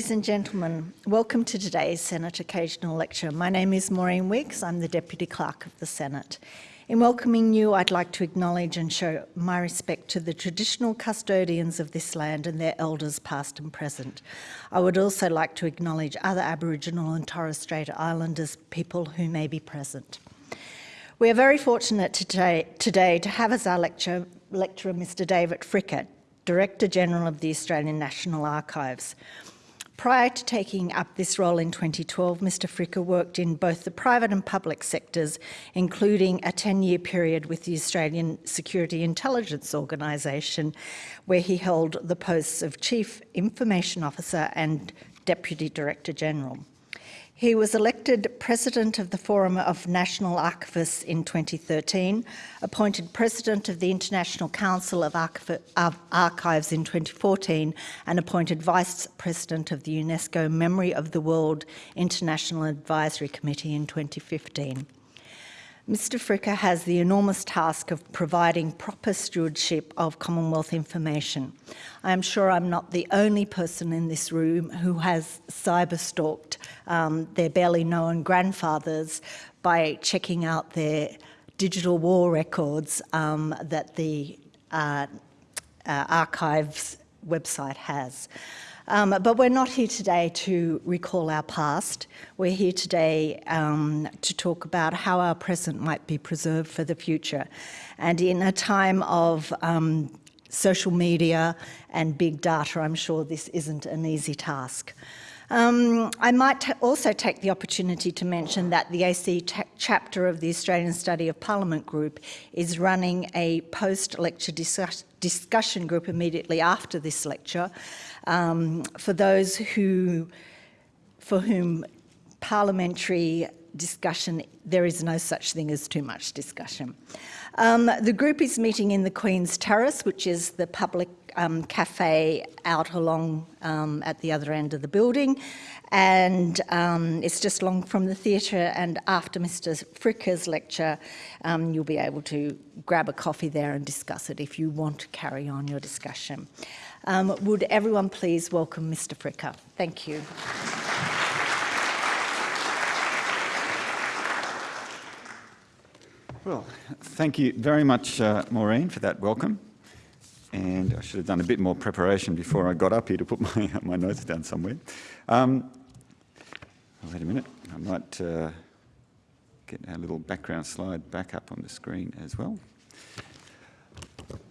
Ladies and gentlemen, welcome to today's Senate Occasional Lecture. My name is Maureen Wicks, I'm the Deputy Clerk of the Senate. In welcoming you, I'd like to acknowledge and show my respect to the traditional custodians of this land and their elders past and present. I would also like to acknowledge other Aboriginal and Torres Strait Islanders people who may be present. We are very fortunate today, today to have as our lecture, lecturer Mr David Fricker, Director General of the Australian National Archives. Prior to taking up this role in 2012, Mr Fricker worked in both the private and public sectors, including a 10-year period with the Australian Security Intelligence Organisation, where he held the posts of Chief Information Officer and Deputy Director General. He was elected President of the Forum of National Archivists in 2013, appointed President of the International Council of, Archives in 2014 and appointed Vice President of the UNESCO Memory of the World International Advisory Committee in 2015. Mr Fricker has the enormous task of providing proper stewardship of Commonwealth information. I am sure I'm not the only person in this room who has cyber-stalked um, their barely known grandfathers by checking out their digital war records um, that the uh, uh, archives website has. Um, but we're not here today to recall our past. We're here today um, to talk about how our present might be preserved for the future. And in a time of um, social media and big data, I'm sure this isn't an easy task. Um, I might also take the opportunity to mention that the AC chapter of the Australasian Study of Parliament group is running a post-lecture discuss discussion group immediately after this lecture um, for those who, for whom parliamentary discussion, there is no such thing as too much discussion. Um, the group is meeting in the Queen's Terrace, which is the public um, cafe out along um, at the other end of the building. And um, it's just along from the theatre and after Mr Fricker's lecture, um, you'll be able to grab a coffee there and discuss it if you want to carry on your discussion. Um, would everyone please welcome Mr Fricker? Thank you. Well, thank you very much, uh, Maureen, for that welcome. And I should have done a bit more preparation before I got up here to put my, my notes down somewhere. Um, wait a minute, I might uh, get our little background slide back up on the screen as well.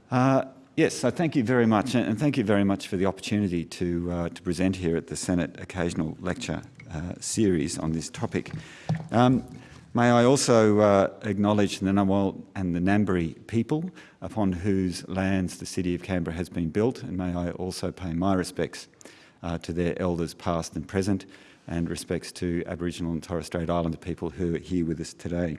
Uh, yes, so thank you very much, and thank you very much for the opportunity to, uh, to present here at the Senate Occasional Lecture uh, series on this topic. Um, May I also uh, acknowledge the Ngunnawal and the Ngambri people upon whose lands the City of Canberra has been built and may I also pay my respects uh, to their elders past and present and respects to Aboriginal and Torres Strait Islander people who are here with us today.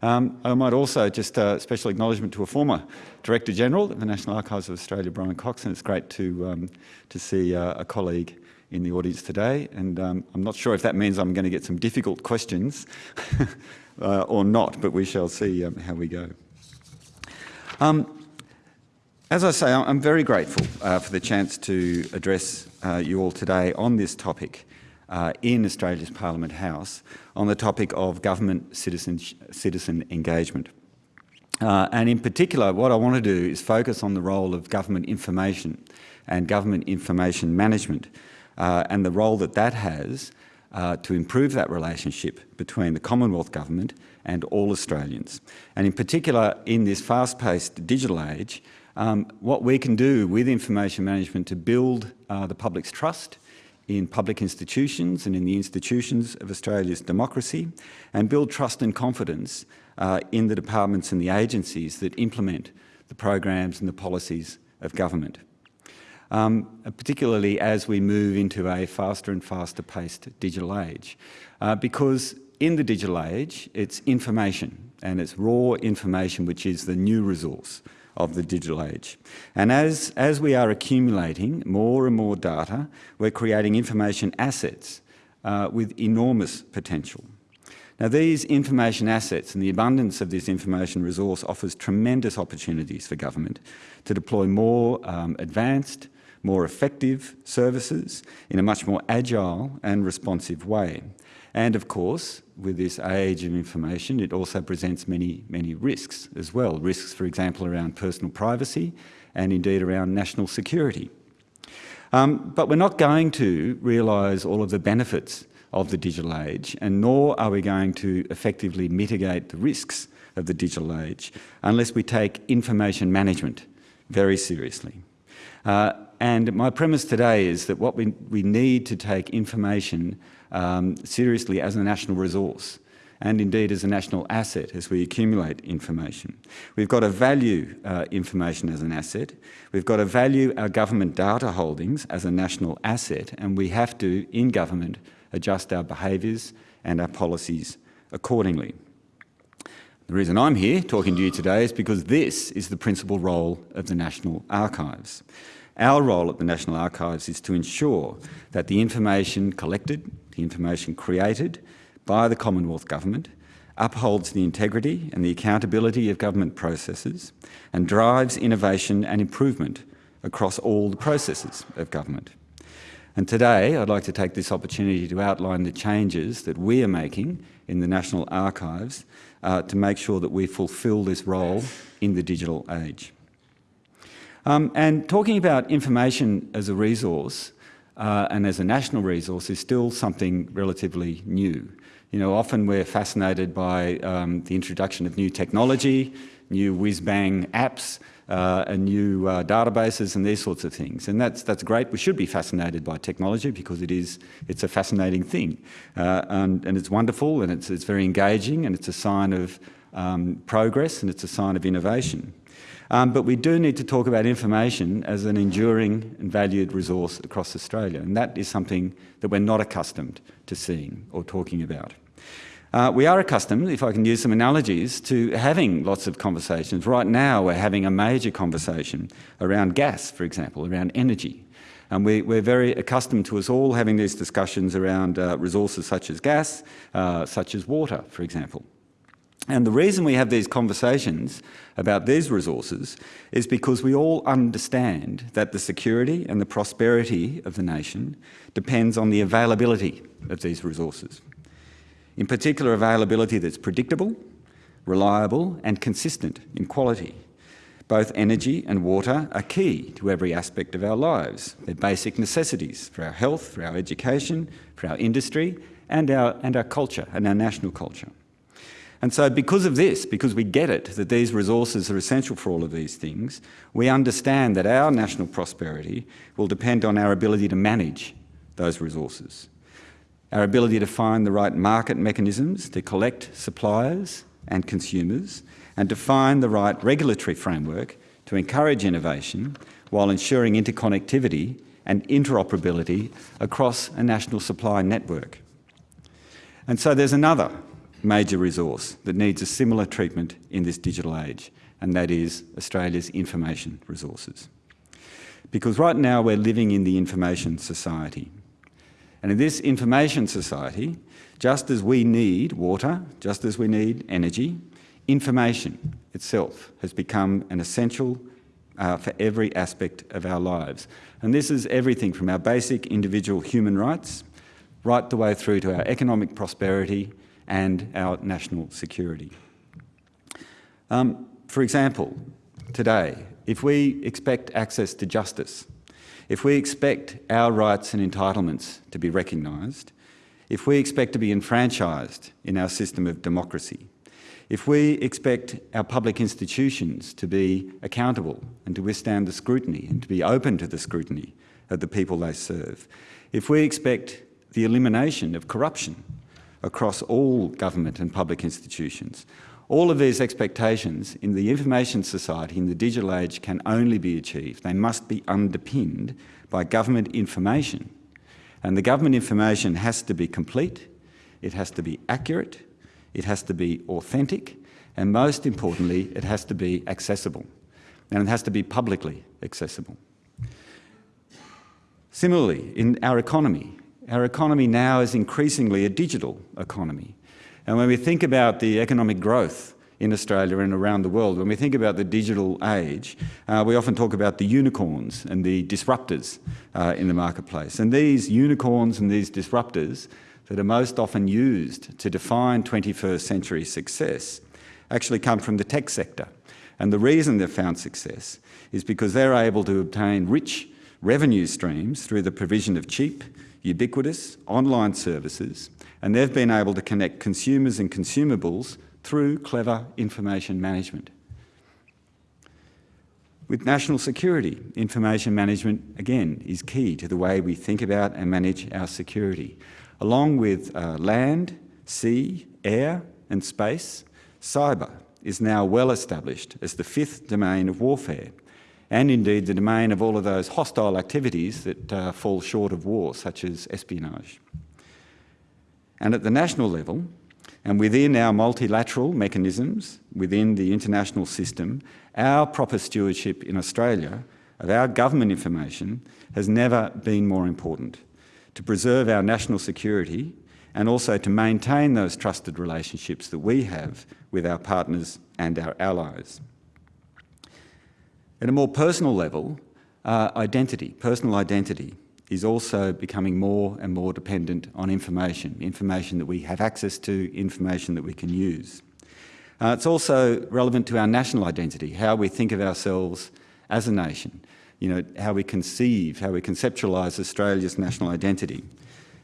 Um, I might also just uh, special acknowledgement to a former Director General of the National Archives of Australia, Brian Cox, and it's great to, um, to see uh, a colleague in the audience today. And um, I'm not sure if that means I'm going to get some difficult questions uh, or not, but we shall see um, how we go. Um, as I say, I'm very grateful uh, for the chance to address uh, you all today on this topic uh, in Australia's Parliament House on the topic of government citizen, citizen engagement. Uh, and in particular, what I want to do is focus on the role of government information and government information management uh, and the role that that has uh, to improve that relationship between the Commonwealth Government and all Australians. And in particular, in this fast-paced digital age, um, what we can do with information management to build uh, the public's trust in public institutions and in the institutions of Australia's democracy and build trust and confidence uh, in the departments and the agencies that implement the programs and the policies of government um, particularly as we move into a faster and faster paced digital age. Uh, because in the digital age, it's information and it's raw information which is the new resource of the digital age. And as, as we are accumulating more and more data, we're creating information assets uh, with enormous potential. Now these information assets and the abundance of this information resource offers tremendous opportunities for government to deploy more um, advanced, more effective services in a much more agile and responsive way. And of course, with this age of information, it also presents many, many risks as well. Risks, for example, around personal privacy and indeed around national security. Um, but we're not going to realise all of the benefits of the digital age, and nor are we going to effectively mitigate the risks of the digital age unless we take information management very seriously. Uh, and my premise today is that what we, we need to take information um, seriously as a national resource and indeed as a national asset as we accumulate information. We've got to value uh, information as an asset. We've got to value our government data holdings as a national asset and we have to, in government, adjust our behaviours and our policies accordingly. The reason I'm here talking to you today is because this is the principal role of the National Archives. Our role at the National Archives is to ensure that the information collected, the information created by the Commonwealth Government upholds the integrity and the accountability of government processes and drives innovation and improvement across all the processes of government. And today I'd like to take this opportunity to outline the changes that we are making in the National Archives uh, to make sure that we fulfil this role in the digital age. Um, and talking about information as a resource uh, and as a national resource is still something relatively new. You know, often we're fascinated by um, the introduction of new technology, new whiz-bang apps, uh, and new uh, databases and these sorts of things. And that's, that's great. We should be fascinated by technology because it is, it's a fascinating thing. Uh, and, and, it's wonderful and it's, it's very engaging and it's a sign of um, progress and it's a sign of innovation. Um, but we do need to talk about information as an enduring and valued resource across Australia. And that is something that we're not accustomed to seeing or talking about. Uh, we are accustomed, if I can use some analogies, to having lots of conversations. Right now we're having a major conversation around gas, for example, around energy. And we, are very accustomed to us all having these discussions around uh, resources such as gas, uh, such as water, for example. And the reason we have these conversations about these resources is because we all understand that the security and the prosperity of the nation depends on the availability of these resources. In particular, availability that's predictable, reliable and consistent in quality. Both energy and water are key to every aspect of our lives. They're basic necessities for our health, for our education, for our industry and our, and our culture and our national culture. And so because of this, because we get it, that these resources are essential for all of these things, we understand that our national prosperity will depend on our ability to manage those resources our ability to find the right market mechanisms to collect suppliers and consumers, and to find the right regulatory framework to encourage innovation while ensuring interconnectivity and interoperability across a national supply network. And so there's another major resource that needs a similar treatment in this digital age, and that is Australia's information resources. Because right now we're living in the information society. And in this information society, just as we need water, just as we need energy, information itself has become an essential uh, for every aspect of our lives. And this is everything from our basic individual human rights right the way through to our economic prosperity and our national security. Um, for example, today, if we expect access to justice, if we expect our rights and entitlements to be recognised, if we expect to be enfranchised in our system of democracy, if we expect our public institutions to be accountable and to withstand the scrutiny and to be open to the scrutiny of the people they serve, if we expect the elimination of corruption across all government and public institutions, all of these expectations in the information society, in the digital age, can only be achieved. They must be underpinned by government information. And the government information has to be complete, it has to be accurate, it has to be authentic, and most importantly, it has to be accessible. And it has to be publicly accessible. Similarly, in our economy, our economy now is increasingly a digital economy. And when we think about the economic growth in Australia and around the world. When we think about the digital age, uh, we often talk about the unicorns and the disruptors uh, in the marketplace. And these unicorns and these disruptors that are most often used to define 21st century success actually come from the tech sector. And the reason they've found success is because they're able to obtain rich revenue streams through the provision of cheap, ubiquitous online services, and they've been able to connect consumers and consumables through clever information management. With national security, information management, again, is key to the way we think about and manage our security. Along with uh, land, sea, air and space, cyber is now well established as the fifth domain of warfare and indeed the domain of all of those hostile activities that uh, fall short of war, such as espionage. And at the national level, and within our multilateral mechanisms, within the international system, our proper stewardship in Australia of our government information has never been more important to preserve our national security and also to maintain those trusted relationships that we have with our partners and our allies. At a more personal level, uh, identity, personal identity, is also becoming more and more dependent on information, information that we have access to, information that we can use. Uh, it's also relevant to our national identity, how we think of ourselves as a nation, you know, how we conceive, how we conceptualise Australia's national identity.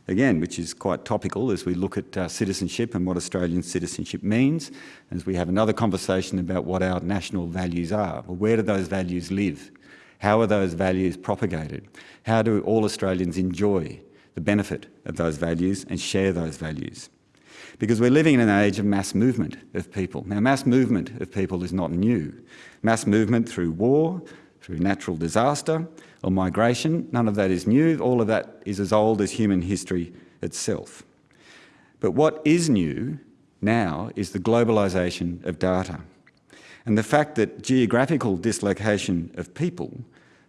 Again, which is quite topical as we look at uh, citizenship and what Australian citizenship means, as we have another conversation about what our national values are. Well, where do those values live? How are those values propagated? How do all Australians enjoy the benefit of those values and share those values? Because we're living in an age of mass movement of people. Now, mass movement of people is not new. Mass movement through war, through natural disaster or migration, none of that is new. All of that is as old as human history itself. But what is new now is the globalisation of data and the fact that geographical dislocation of people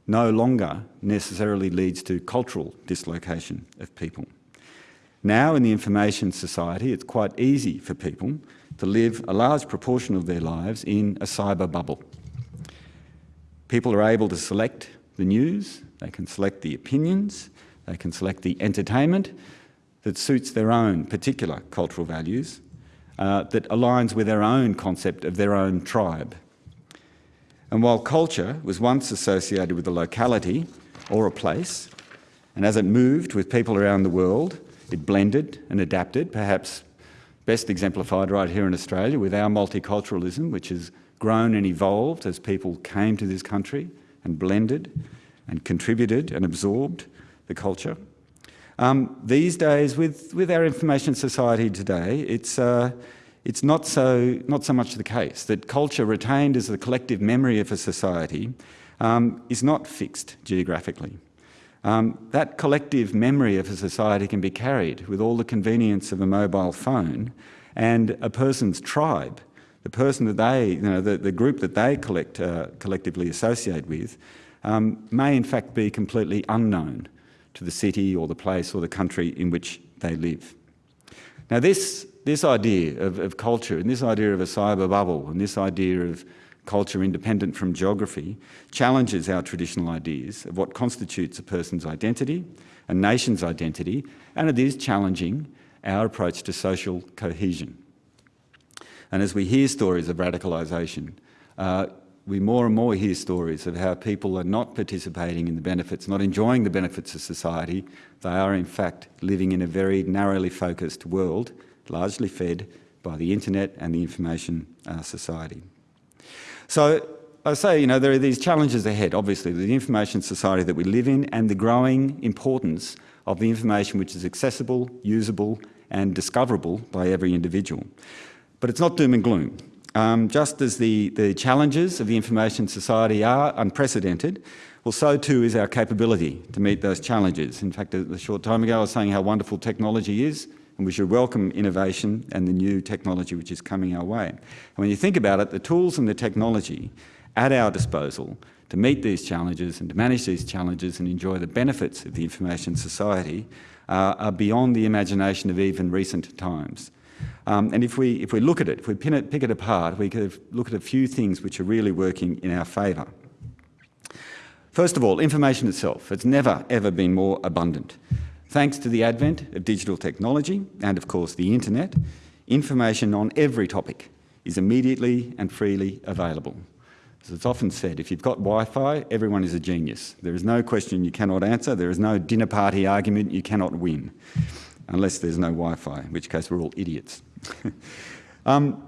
no longer necessarily leads to cultural dislocation of people. Now in the information society, it's quite easy for people to live a large proportion of their lives in a cyber bubble. People are able to select the news, they can select the opinions, they can select the entertainment that suits their own particular cultural values, uh, that aligns with their own concept of their own tribe. And while culture was once associated with a locality or a place, and as it moved with people around the world, it blended and adapted, perhaps best exemplified right here in Australia with our multiculturalism, which has grown and evolved as people came to this country and blended and contributed and absorbed the culture. Um, these days, with, with our information society today, it's, uh, it's not so, not so much the case that culture retained as the collective memory of a society um, is not fixed geographically. Um, that collective memory of a society can be carried with all the convenience of a mobile phone and a person's tribe, the person that they, you know, the, the group that they collect, uh, collectively associate with, um, may in fact be completely unknown to the city or the place or the country in which they live. Now this, this idea of, of culture and this idea of a cyber bubble and this idea of culture independent from geography challenges our traditional ideas of what constitutes a person's identity, a nation's identity, and it is challenging our approach to social cohesion. And as we hear stories of radicalisation, uh, we more and more hear stories of how people are not participating in the benefits, not enjoying the benefits of society. They are in fact living in a very narrowly focused world, largely fed by the internet and the information uh, society. So I say, you know, there are these challenges ahead, obviously, the information society that we live in and the growing importance of the information which is accessible, usable and discoverable by every individual. But it's not doom and gloom. Um, just as the, the challenges of the information society are unprecedented, well, so too is our capability to meet those challenges. In fact, a, a short time ago I was saying how wonderful technology is, and we should welcome innovation and the new technology which is coming our way. And when you think about it, the tools and the technology at our disposal to meet these challenges and to manage these challenges and enjoy the benefits of the information society uh, are beyond the imagination of even recent times. Um, and if we, if we look at it, if we it, pick it apart, we could look at a few things which are really working in our favour. First of all, information itself. It's never, ever been more abundant. Thanks to the advent of digital technology and, of course, the internet, information on every topic is immediately and freely available. As it's often said, if you've got Wi-Fi, everyone is a genius. There is no question you cannot answer. There is no dinner party argument you cannot win, unless there's no Wi-Fi, in which case we're all idiots. um,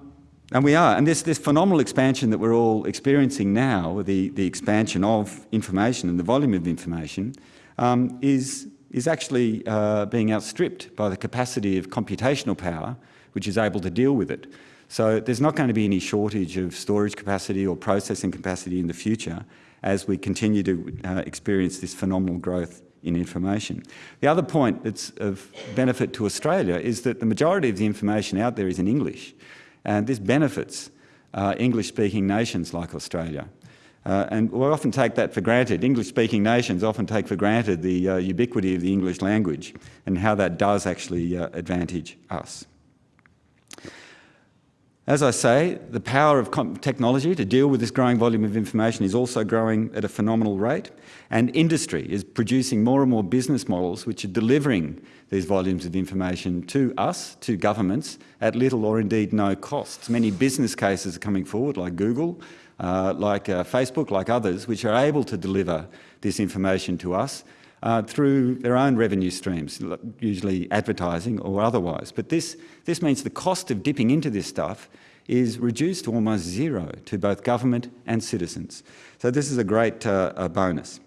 and we are. And this, this phenomenal expansion that we're all experiencing now, the, the expansion of information and the volume of information, um, is, is actually uh, being outstripped by the capacity of computational power, which is able to deal with it. So there's not going to be any shortage of storage capacity or processing capacity in the future as we continue to uh, experience this phenomenal growth in information. The other point that's of benefit to Australia is that the majority of the information out there is in English, and this benefits uh, English-speaking nations like Australia. Uh, and we often take that for granted. English-speaking nations often take for granted the uh, ubiquity of the English language and how that does actually uh, advantage us. As I say, the power of technology to deal with this growing volume of information is also growing at a phenomenal rate, and industry is producing more and more business models which are delivering these volumes of information to us, to governments, at little or indeed no costs. Many business cases are coming forward, like Google, uh, like uh, Facebook, like others, which are able to deliver this information to us uh, through their own revenue streams, usually advertising or otherwise. But this, this means the cost of dipping into this stuff is reduced to almost zero to both government and citizens. So this is a great uh, bonus.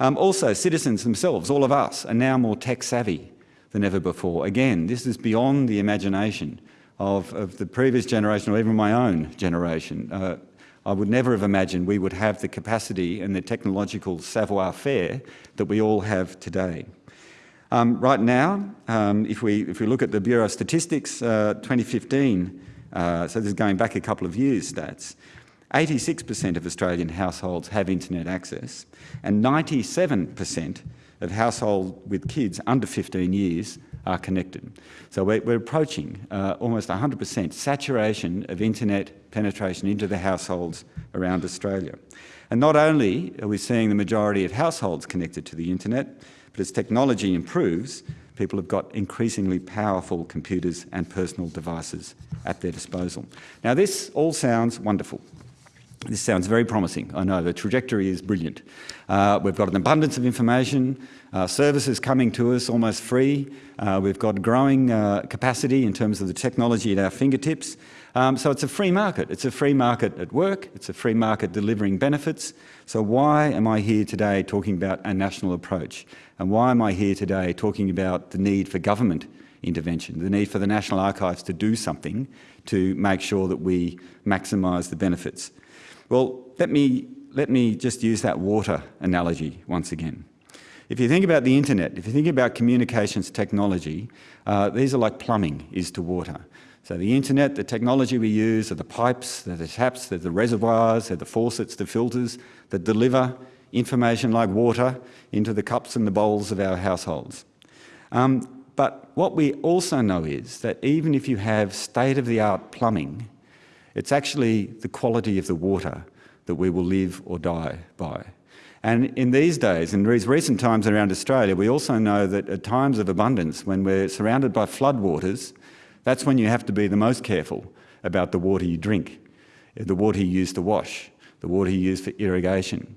Um, also, citizens themselves, all of us, are now more tech savvy than ever before. Again, this is beyond the imagination of, of the previous generation or even my own generation. Uh, I would never have imagined we would have the capacity and the technological savoir-faire that we all have today. Um, right now, um, if, we, if we look at the Bureau of Statistics uh, 2015, uh, so this is going back a couple of years stats, 86% of Australian households have internet access and 97% of households with kids under 15 years are connected. So we're, we're approaching uh, almost 100% saturation of internet penetration into the households around Australia. And not only are we seeing the majority of households connected to the internet, but as technology improves, people have got increasingly powerful computers and personal devices at their disposal. Now this all sounds wonderful. This sounds very promising. I know the trajectory is brilliant. Uh, we've got an abundance of information, uh, services coming to us almost free. Uh, we've got growing uh, capacity in terms of the technology at our fingertips. Um, so it's a free market. It's a free market at work. It's a free market delivering benefits. So why am I here today talking about a national approach? And why am I here today talking about the need for government intervention, the need for the National Archives to do something to make sure that we maximise the benefits? Well, let me, let me just use that water analogy once again. If you think about the internet, if you think about communications technology, uh, these are like plumbing is to water. So the internet, the technology we use are the pipes, they're the taps, they're the reservoirs, they're the faucets, the filters that deliver information like water into the cups and the bowls of our households. Um, but what we also know is that even if you have state-of-the-art plumbing, it's actually the quality of the water that we will live or die by. And in these days, in these recent times around Australia, we also know that at times of abundance, when we're surrounded by floodwaters, that's when you have to be the most careful about the water you drink, the water you use to wash, the water you use for irrigation.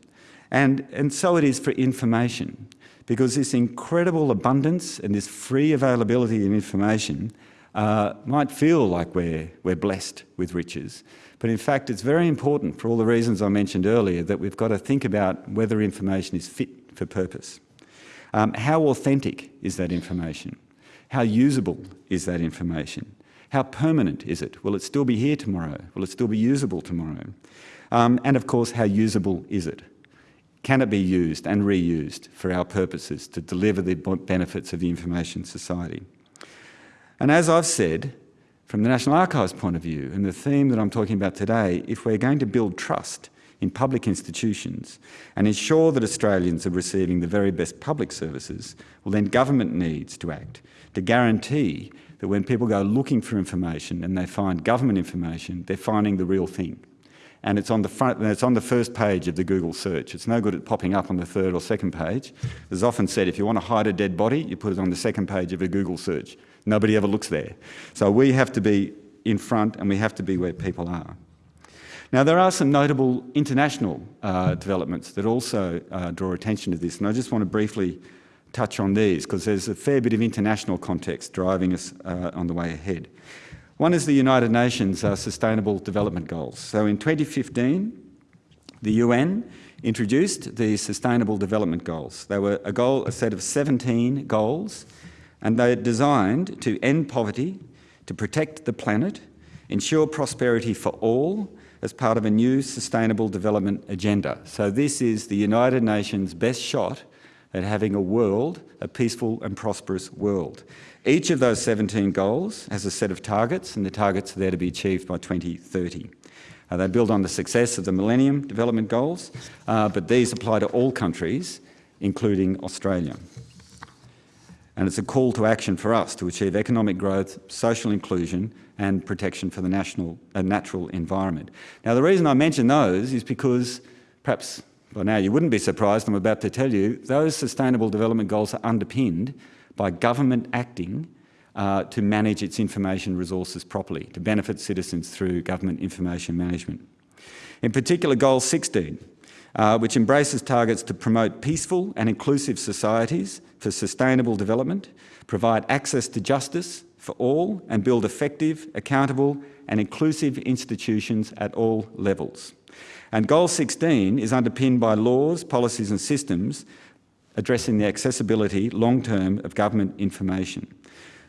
And, and so it is for information, because this incredible abundance and this free availability of information uh, might feel like we're, we're blessed with riches. But in fact, it's very important for all the reasons I mentioned earlier that we've got to think about whether information is fit for purpose. Um, how authentic is that information? How usable is that information? How permanent is it? Will it still be here tomorrow? Will it still be usable tomorrow? Um, and of course, how usable is it? Can it be used and reused for our purposes to deliver the benefits of the information society? And as I've said, from the National Archives point of view, and the theme that I'm talking about today, if we're going to build trust in public institutions and ensure that Australians are receiving the very best public services, well then government needs to act to guarantee that when people go looking for information and they find government information, they're finding the real thing. And it's on the front, it's on the first page of the Google search. It's no good at popping up on the third or second page. As often said, if you want to hide a dead body, you put it on the second page of a Google search. Nobody ever looks there. So we have to be in front and we have to be where people are. Now, there are some notable international uh, developments that also uh, draw attention to this, and I just want to briefly touch on these because there's a fair bit of international context driving us uh, on the way ahead. One is the United Nations uh, Sustainable Development Goals. So in 2015, the UN introduced the Sustainable Development Goals. They were a goal, a set of 17 goals, and they're designed to end poverty, to protect the planet, ensure prosperity for all as part of a new sustainable development agenda. So this is the United Nations' best shot at having a world, a peaceful and prosperous world. Each of those 17 goals has a set of targets and the targets are there to be achieved by 2030. Uh, they build on the success of the Millennium Development Goals, uh, but these apply to all countries, including Australia. And it's a call to action for us to achieve economic growth, social inclusion and protection for the national, uh, natural environment. Now the reason I mention those is because perhaps by now you wouldn't be surprised, I'm about to tell you, those sustainable development goals are underpinned by government acting uh, to manage its information resources properly, to benefit citizens through government information management. In particular, Goal 16 uh, which embraces targets to promote peaceful and inclusive societies for sustainable development, provide access to justice for all and build effective, accountable and inclusive institutions at all levels. And Goal 16 is underpinned by laws, policies and systems addressing the accessibility long-term of government information.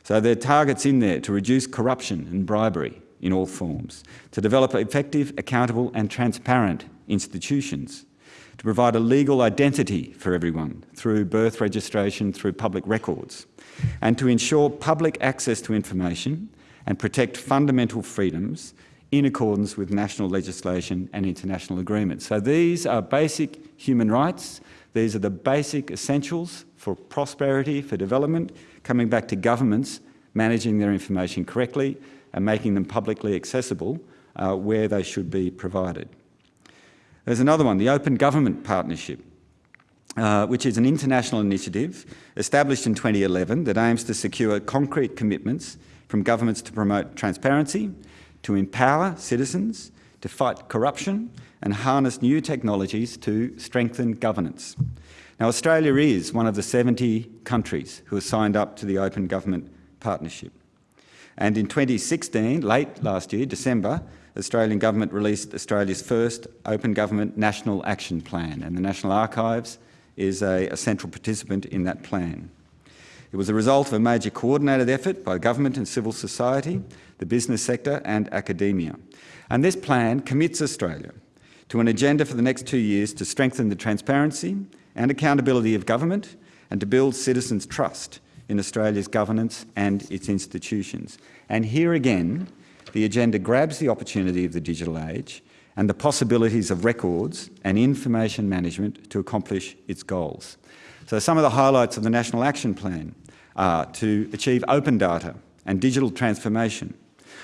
So there are targets in there to reduce corruption and bribery in all forms, to develop effective, accountable and transparent institutions, to provide a legal identity for everyone through birth registration, through public records, and to ensure public access to information and protect fundamental freedoms in accordance with national legislation and international agreements. So these are basic human rights. These are the basic essentials for prosperity, for development, coming back to governments managing their information correctly and making them publicly accessible uh, where they should be provided. There's another one, the Open Government Partnership, uh, which is an international initiative established in 2011 that aims to secure concrete commitments from governments to promote transparency, to empower citizens, to fight corruption and harness new technologies to strengthen governance. Now Australia is one of the 70 countries who have signed up to the Open Government Partnership. And in 2016, late last year, December, Australian Government released Australia's first Open Government National Action Plan, and the National Archives is a, a central participant in that plan. It was a result of a major coordinated effort by government and civil society, the business sector and academia. And this plan commits Australia to an agenda for the next two years to strengthen the transparency and accountability of government and to build citizens' trust in Australia's governance and its institutions. And here again, the agenda grabs the opportunity of the digital age and the possibilities of records and information management to accomplish its goals. So some of the highlights of the National Action Plan are to achieve open data and digital transformation.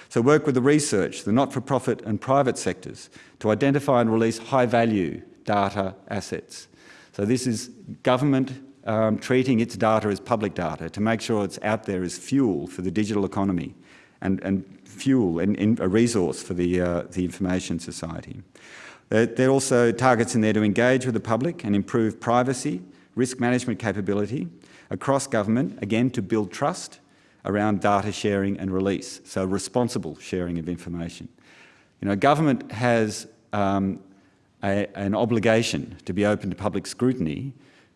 So work with the research, the not-for-profit and private sectors to identify and release high-value data assets. So this is government um, treating its data as public data to make sure it's out there as fuel for the digital economy and, and fuel and, a resource for the, uh, the information society. There, there are also targets in there to engage with the public and improve privacy, risk management capability across government, again to build trust around data sharing and release, so responsible sharing of information. You know, government has um, a, an obligation to be open to public scrutiny,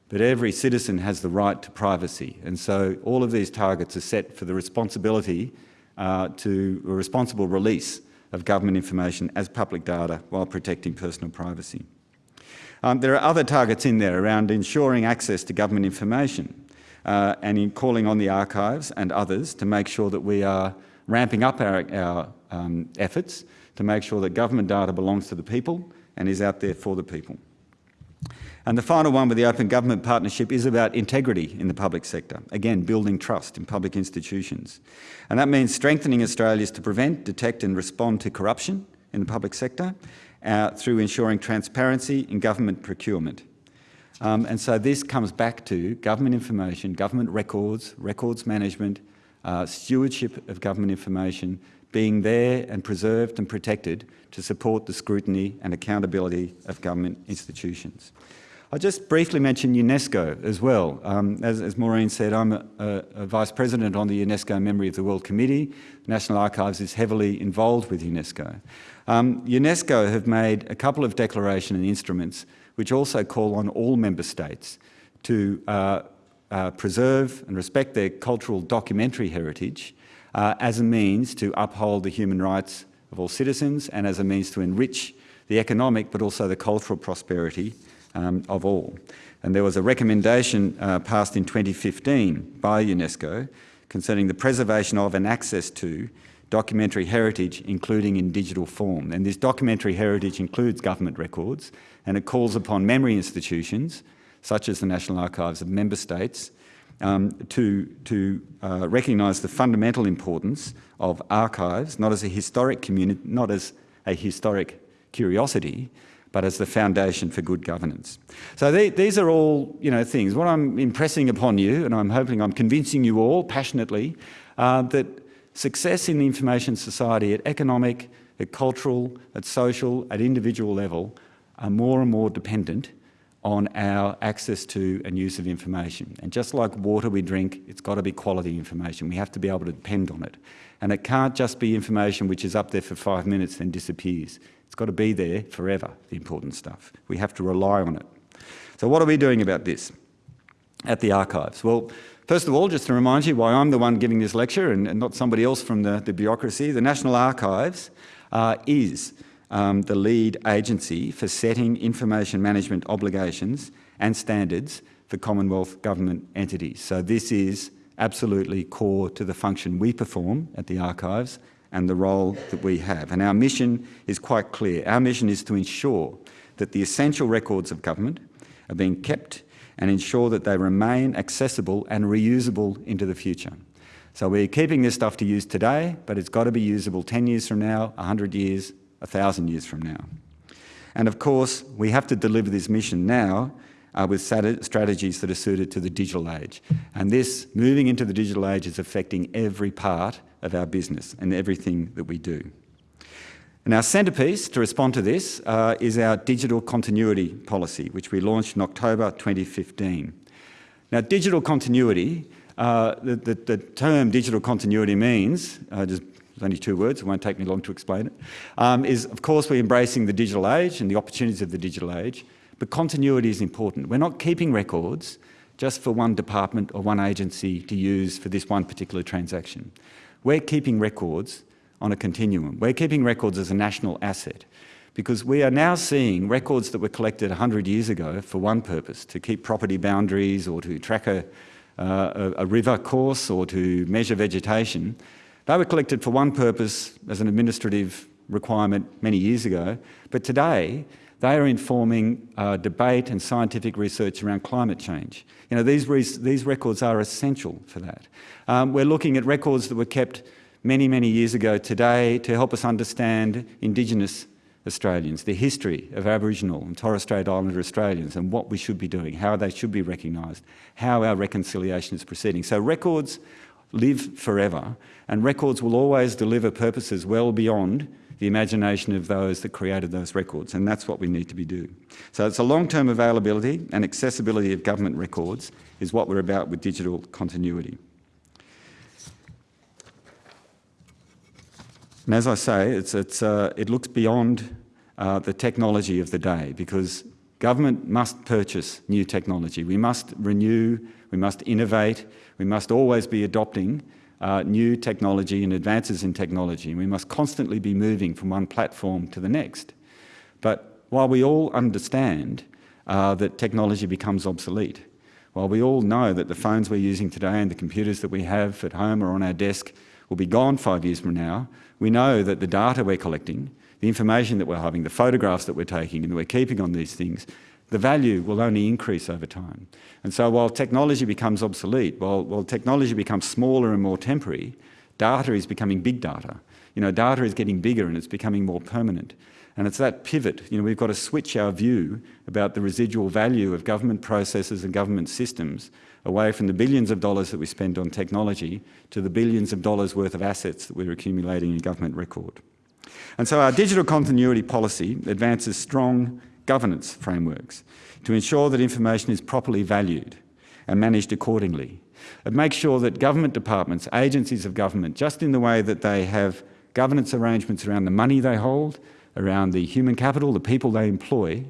but every citizen has the right to privacy. And so all of these targets are set for the responsibility uh, to a responsible release of government information as public data while protecting personal privacy. Um, there are other targets in there around ensuring access to government information uh, and in calling on the archives and others to make sure that we are ramping up our, our um, efforts to make sure that government data belongs to the people and is out there for the people. And the final one with the Open Government Partnership is about integrity in the public sector. Again, building trust in public institutions. And that means strengthening Australia's to prevent, detect and respond to corruption in the public sector uh, through ensuring transparency in government procurement. Um, and so this comes back to government information, government records, records management, uh, stewardship of government information, being there and preserved and protected to support the scrutiny and accountability of government institutions. I'll just briefly mention UNESCO as well. Um, as, as, Maureen said, I'm a, a, a, Vice President on the UNESCO Memory of the World Committee. National Archives is heavily involved with UNESCO. Um, UNESCO have made a couple of declaration and instruments which also call on all member states to uh, uh, preserve and respect their cultural documentary heritage uh, as a means to uphold the human rights of all citizens and as a means to enrich the economic but also the cultural prosperity um, of all. And there was a recommendation uh, passed in 2015 by UNESCO concerning the preservation of and access to documentary heritage, including in digital form. And this documentary heritage includes government records, and it calls upon memory institutions, such as the National Archives of member states, um, to, to uh, recognise the fundamental importance of archives, not as a historic community, not as a historic curiosity, but as the foundation for good governance. So they, these are all you know, things. What I'm impressing upon you, and I'm hoping I'm convincing you all passionately, uh, that success in the information society at economic, at cultural, at social, at individual level are more and more dependent on our access to and use of information. And just like water we drink, it's got to be quality information. We have to be able to depend on it. And it can't just be information which is up there for five minutes then disappears. It's got to be there forever, the important stuff. We have to rely on it. So what are we doing about this at the archives? Well, first of all, just to remind you why I'm the one giving this lecture and, and not somebody else from the, the bureaucracy, the National Archives uh, is um, the lead agency for setting information management obligations and standards for Commonwealth government entities. So this is absolutely core to the function we perform at the archives and the role that we have. And our mission is quite clear. Our mission is to ensure that the essential records of government are being kept and ensure that they remain accessible and reusable into the future. So we're keeping this stuff to use today, but it's got to be usable 10 years from now, 100 years, 1,000 years from now. And of course, we have to deliver this mission now uh, with strategies that are suited to the digital age. And this, moving into the digital age, is affecting every part of our business and everything that we do. And our centrepiece to respond to this uh, is our digital continuity policy, which we launched in October 2015. Now, digital continuity, uh, the, the, the, term digital continuity means, uh, just only two words, it won't take me long to explain it, um, is of course we're embracing the digital age and the opportunities of the digital age, but continuity is important. We're not keeping records just for one department or one agency to use for this one particular transaction. We're keeping records on a continuum. We're keeping records as a national asset because we are now seeing records that were collected 100 years ago for one purpose, to keep property boundaries or to track a, uh, a, river course or to measure vegetation. They were collected for one purpose as an administrative requirement many years ago, but today they are informing uh, debate and scientific research around climate change. You know, these, these records are essential for that. Um, we're looking at records that were kept many, many years ago today to help us understand Indigenous Australians, the history of Aboriginal and Torres Strait Islander Australians and what we should be doing, how they should be recognised, how our reconciliation is proceeding. So records live forever and records will always deliver purposes well beyond the imagination of those that created those records, and that's what we need to be doing. So it's a long-term availability and accessibility of government records is what we're about with digital continuity. And as I say, it's, it's, uh, it looks beyond uh, the technology of the day because government must purchase new technology. We must renew, we must innovate, we must always be adopting uh, new technology and advances in technology. And we must constantly be moving from one platform to the next. But while we all understand uh, that technology becomes obsolete, while we all know that the phones we're using today and the computers that we have at home or on our desk will be gone five years from now, we know that the data we're collecting the information that we're having, the photographs that we're taking and that we're keeping on these things, the value will only increase over time. And so while technology becomes obsolete, while, while technology becomes smaller and more temporary, data is becoming big data. You know, data is getting bigger and it's becoming more permanent. And it's that pivot, you know, we've got to switch our view about the residual value of government processes and government systems away from the billions of dollars that we spend on technology to the billions of dollars worth of assets that we're accumulating in government record. And so our digital continuity policy advances strong governance frameworks to ensure that information is properly valued and managed accordingly. It makes sure that government departments, agencies of government, just in the way that they have governance arrangements around the money they hold, around the human capital, the people they employ,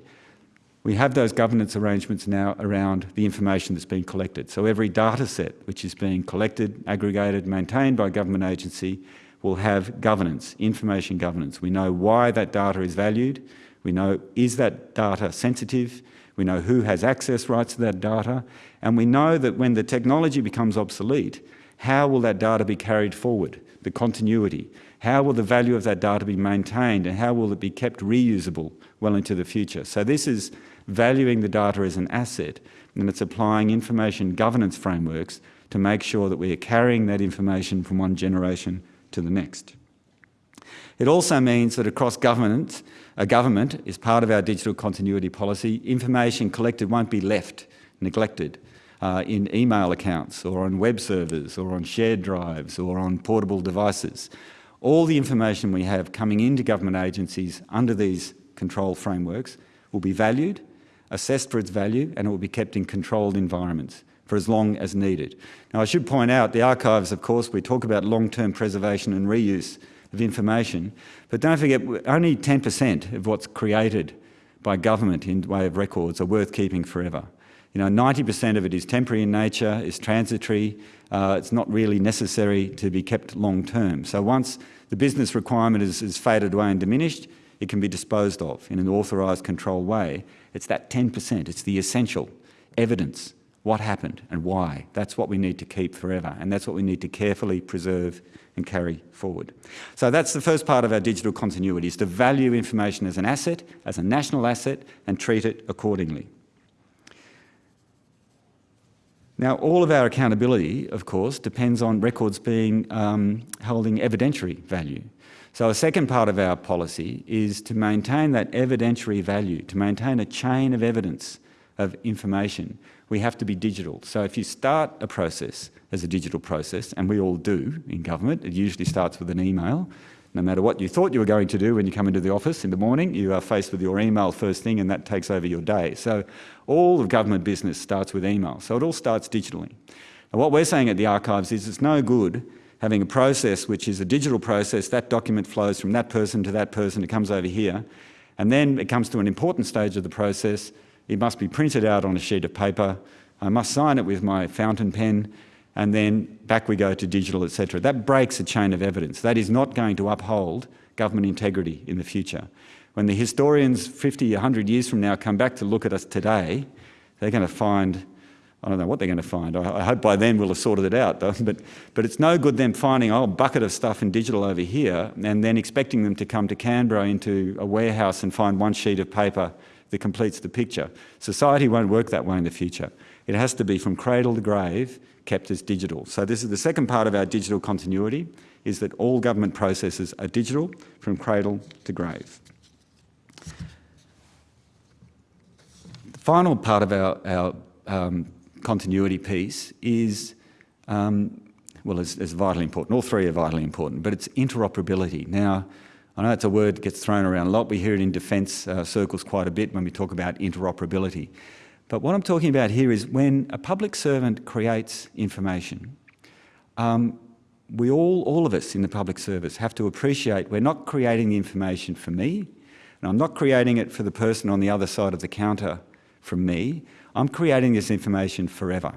we have those governance arrangements now around the information that's being collected. So every data set which is being collected, aggregated, maintained by a government agency will have governance, information governance. We know why that data is valued. We know, is that data sensitive? We know who has access rights to that data. And we know that when the technology becomes obsolete, how will that data be carried forward, the continuity? How will the value of that data be maintained and how will it be kept reusable well into the future? So this is valuing the data as an asset and it's applying information governance frameworks to make sure that we are carrying that information from one generation to the next. It also means that across government, a government is part of our digital continuity policy, information collected won't be left neglected uh, in email accounts or on web servers or on shared drives or on portable devices. All the information we have coming into government agencies under these control frameworks will be valued, assessed for its value, and it will be kept in controlled environments for as long as needed. Now I should point out the archives, of course, we talk about long-term preservation and reuse of information, but don't forget only 10% of what's created by government in the way of records are worth keeping forever. You know, 90% of it is temporary in nature, is transitory, uh, it's not really necessary to be kept long term. So once the business requirement is, is faded away and diminished, it can be disposed of in an authorised, controlled way. It's that 10%, it's the essential evidence, what happened and why. That's what we need to keep forever and that's what we need to carefully preserve and carry forward. So that's the first part of our digital continuity, is to value information as an asset, as a national asset and treat it accordingly. Now, all of our accountability, of course, depends on records being um, holding evidentiary value. So a second part of our policy is to maintain that evidentiary value, to maintain a chain of evidence of information. We have to be digital. So if you start a process as a digital process, and we all do in government, it usually starts with an email, no matter what you thought you were going to do when you come into the office in the morning, you are faced with your email first thing and that takes over your day. So all of government business starts with email. So it all starts digitally. And what we're saying at the archives is it's no good having a process which is a digital process, that document flows from that person to that person, it comes over here, and then it comes to an important stage of the process, it must be printed out on a sheet of paper, I must sign it with my fountain pen, and then back we go to digital, etc. That breaks a chain of evidence. That is not going to uphold government integrity in the future. When the historians 50, 100 years from now come back to look at us today, they're going to find, I don't know what they're going to find. I, hope by then we'll have sorted it out. But, but it's no good them finding a whole bucket of stuff in digital over here and then expecting them to come to Canberra into a warehouse and find one sheet of paper that completes the picture. Society won't work that way in the future. It has to be from cradle to grave kept as digital. So this is the second part of our digital continuity, is that all government processes are digital from cradle to grave. The final part of our, our um, continuity piece is, um, well, it's, it's vitally important. All three are vitally important, but it's interoperability. Now, I know it's a word that gets thrown around a lot. We hear it in defence uh, circles quite a bit when we talk about interoperability. But what I'm talking about here is when a public servant creates information, um, we all, all of us in the public service have to appreciate we're not creating the information for me, and I'm not creating it for the person on the other side of the counter from me. I'm creating this information forever.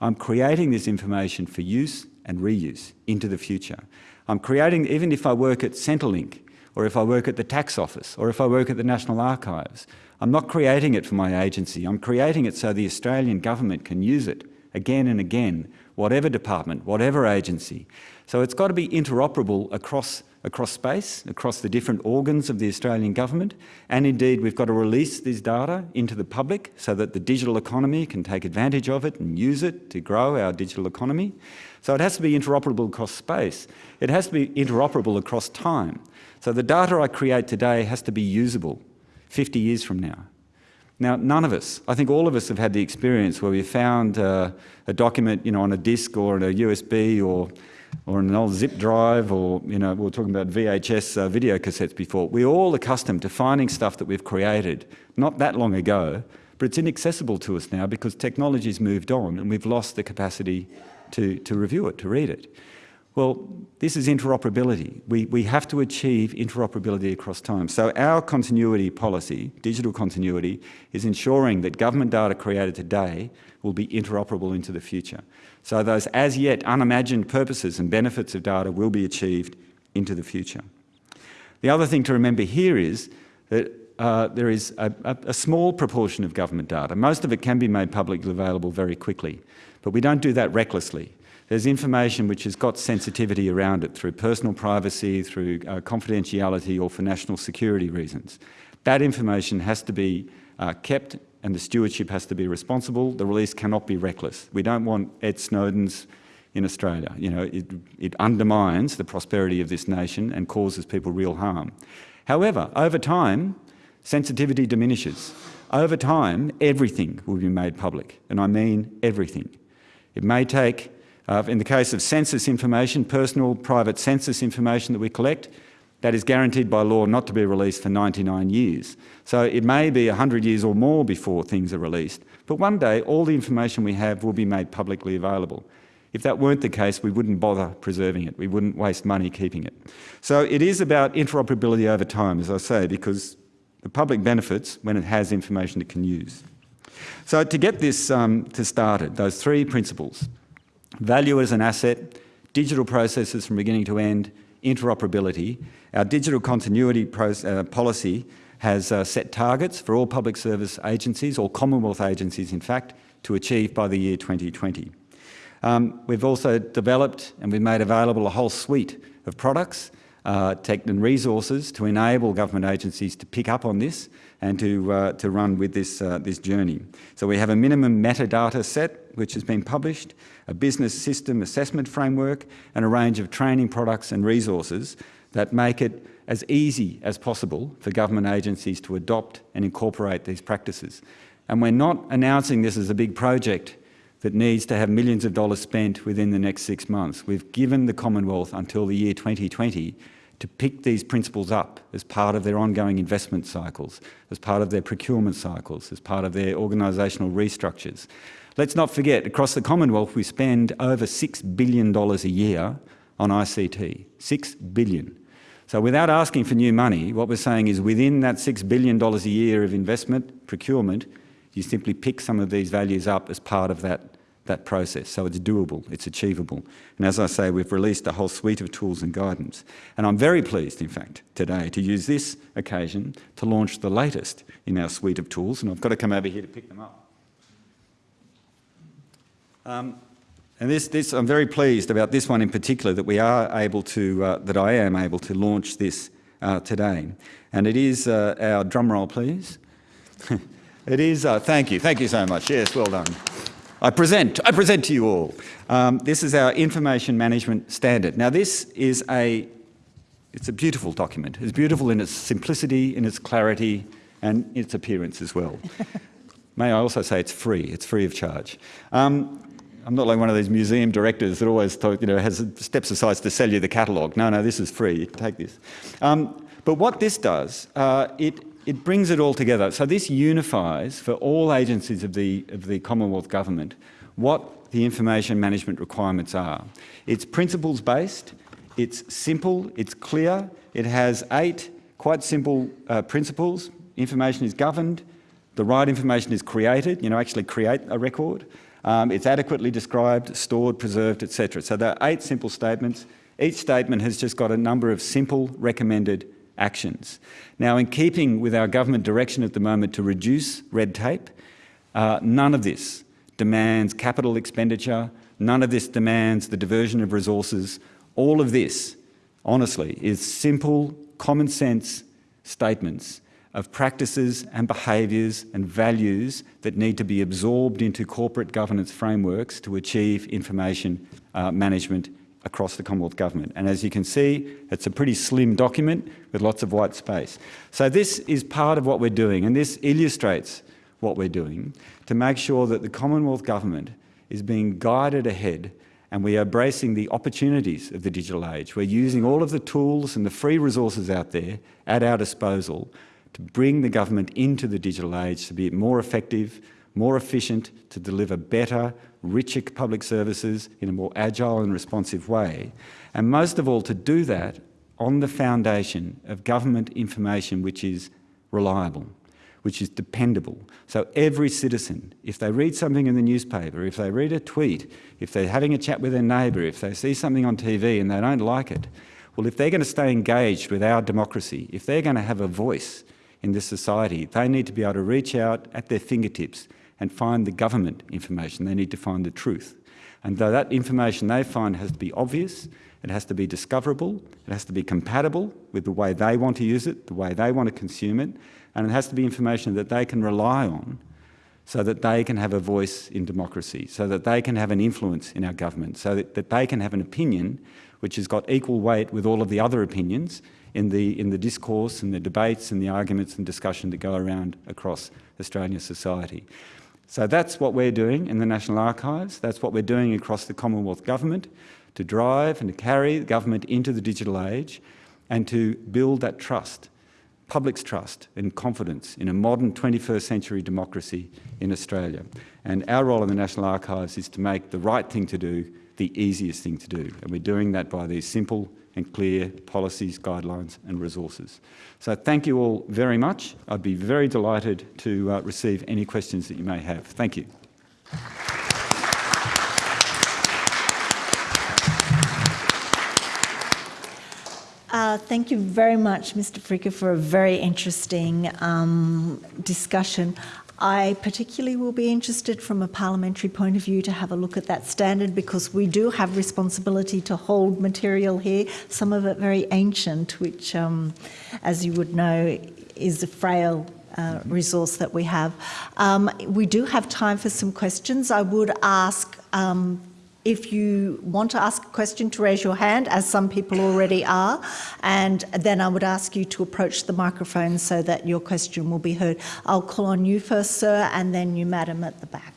I'm creating this information for use and reuse into the future. I'm creating, even if I work at Centrelink, or if I work at the tax office, or if I work at the National Archives, I'm not creating it for my agency, I'm creating it so the Australian government can use it again and again whatever department, whatever agency. So it's got to be interoperable across, across space, across the different organs of the Australian government. And indeed, we've got to release this data into the public so that the digital economy can take advantage of it and use it to grow our digital economy. So it has to be interoperable across space. It has to be interoperable across time. So the data I create today has to be usable 50 years from now. Now, none of us, I think all of us have had the experience where we found uh, a document, you know, on a disk or a USB or, or an old zip drive or, you know, we were talking about VHS uh, video cassettes before. We're all accustomed to finding stuff that we've created not that long ago, but it's inaccessible to us now because technology's moved on and we've lost the capacity to, to review it, to read it. Well, this is interoperability. We, we have to achieve interoperability across time. So our continuity policy, digital continuity, is ensuring that government data created today will be interoperable into the future. So those as yet unimagined purposes and benefits of data will be achieved into the future. The other thing to remember here is that uh, there is a, a, a small proportion of government data. Most of it can be made publicly available very quickly, but we don't do that recklessly. There's information which has got sensitivity around it through personal privacy, through uh, confidentiality or for national security reasons. That information has to be uh, kept and the stewardship has to be responsible. The release cannot be reckless. We don't want Ed Snowden's in Australia. You know, it, it undermines the prosperity of this nation and causes people real harm. However, over time, sensitivity diminishes. Over time, everything will be made public, and I mean everything. It may take uh, in the case of census information, personal private census information that we collect, that is guaranteed by law not to be released for 99 years. So it may be 100 years or more before things are released, but one day all the information we have will be made publicly available. If that weren't the case, we wouldn't bother preserving it. We wouldn't waste money keeping it. So it is about interoperability over time, as I say, because the public benefits when it has information it can use. So to get this um, to started, those three principles, value as an asset, digital processes from beginning to end, interoperability. Our digital continuity uh, policy has uh, set targets for all public service agencies, or Commonwealth agencies in fact, to achieve by the year 2020. Um, we've also developed and we've made available a whole suite of products, uh, tech and resources to enable government agencies to pick up on this and to, uh, to run with this, uh, this journey. So we have a minimum metadata set which has been published, a business system assessment framework and a range of training products and resources that make it as easy as possible for government agencies to adopt and incorporate these practices. And we're not announcing this as a big project that needs to have millions of dollars spent within the next six months. We've given the Commonwealth until the year 2020 to pick these principles up as part of their ongoing investment cycles, as part of their procurement cycles, as part of their organisational restructures. Let's not forget, across the Commonwealth, we spend over $6 billion a year on ICT, 6 billion. So without asking for new money, what we're saying is within that $6 billion a year of investment, procurement, you simply pick some of these values up as part of that that process. So it's doable, it's achievable. And as I say, we've released a whole suite of tools and guidance. And I'm very pleased, in fact, today to use this occasion to launch the latest in our suite of tools. And I've got to come over here to pick them up. Um, and this, this, I'm very pleased about this one in particular, that we are able to, uh, that I am able to launch this uh, today. And it is uh, our drum roll, please. it is, uh, thank you, thank you so much. Yes, well done. I present, I present to you all. Um, this is our information management standard. Now this is a, it's a beautiful document. It's beautiful in its simplicity, in its clarity, and its appearance as well. May I also say it's free, it's free of charge. Um, I'm not like one of these museum directors that always talk, you know, has steps aside to sell you the catalogue. No, no, this is free, You can take this. Um, but what this does, uh, it it brings it all together. So this unifies for all agencies of the, of the Commonwealth Government what the information management requirements are. It's principles based, it's simple, it's clear, it has eight quite simple uh, principles. Information is governed, the right information is created, you know, actually create a record. Um, it's adequately described, stored, preserved, etc. So there are eight simple statements. Each statement has just got a number of simple recommended actions. Now, in keeping with our government direction at the moment to reduce red tape, uh, none of this demands capital expenditure, None of this demands the diversion of resources. All of this, honestly, is simple, common sense statements of practices and behaviours and values that need to be absorbed into corporate governance frameworks to achieve information uh, management across the Commonwealth Government. And as you can see, it's a pretty slim document with lots of white space. So this is part of what we're doing, and this illustrates what we're doing to make sure that the Commonwealth Government is being guided ahead and we are embracing the opportunities of the digital age. We're using all of the tools and the free resources out there at our disposal to bring the government into the digital age to be more effective, more efficient, to deliver better, richer public services in a more agile and responsive way. And most of all, to do that on the foundation of government information which is reliable, which is dependable. So every citizen, if they read something in the newspaper, if they read a tweet, if they're having a chat with their neighbour, if they see something on TV and they don't like it, well, if they're going to stay engaged with our democracy, if they're going to have a voice in this society, they need to be able to reach out at their fingertips and find the government information. They need to find the truth. And though that information they find has to be obvious, it has to be discoverable, it has to be compatible with the way they want to use it, the way they want to consume it, and it has to be information that they can rely on so that they can have a voice in democracy, so that they can have an influence in our government, so that, that they can have an opinion which has got equal weight with all of the other opinions in the, in the discourse and the debates and the arguments and discussion that go around across Australian society. So that's what we're doing in the National Archives, that's what we're doing across the Commonwealth Government to drive and to carry the government into the digital age and to build that trust, public's trust and confidence in a modern 21st century democracy in Australia. And our role in the National Archives is to make the right thing to do the easiest thing to do. And we're doing that by these simple and clear policies, guidelines and resources. So thank you all very much. I'd be very delighted to uh, receive any questions that you may have. Thank you. Uh, thank you very much, Mr. Fricker, for a very interesting um, discussion. I particularly will be interested from a parliamentary point of view to have a look at that standard because we do have responsibility to hold material here, some of it very ancient, which, um, as you would know, is a frail uh, resource that we have. Um, we do have time for some questions. I would ask um, if you want to ask a question to raise your hand, as some people already are, and then I would ask you to approach the microphone so that your question will be heard. I'll call on you first, sir, and then you, madam, at the back.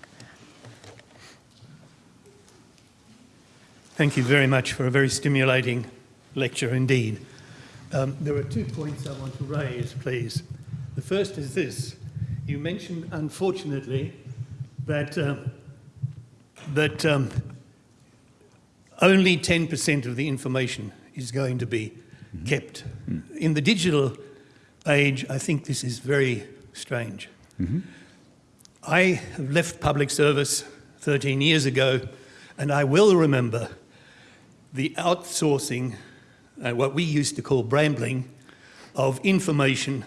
Thank you very much for a very stimulating lecture indeed. Um, there are two points I want to raise, please. The first is this. You mentioned, unfortunately, that, uh, that um, only 10% of the information is going to be kept. Mm -hmm. In the digital age, I think this is very strange. Mm -hmm. I have left public service 13 years ago, and I will remember the outsourcing, uh, what we used to call brambling, of information,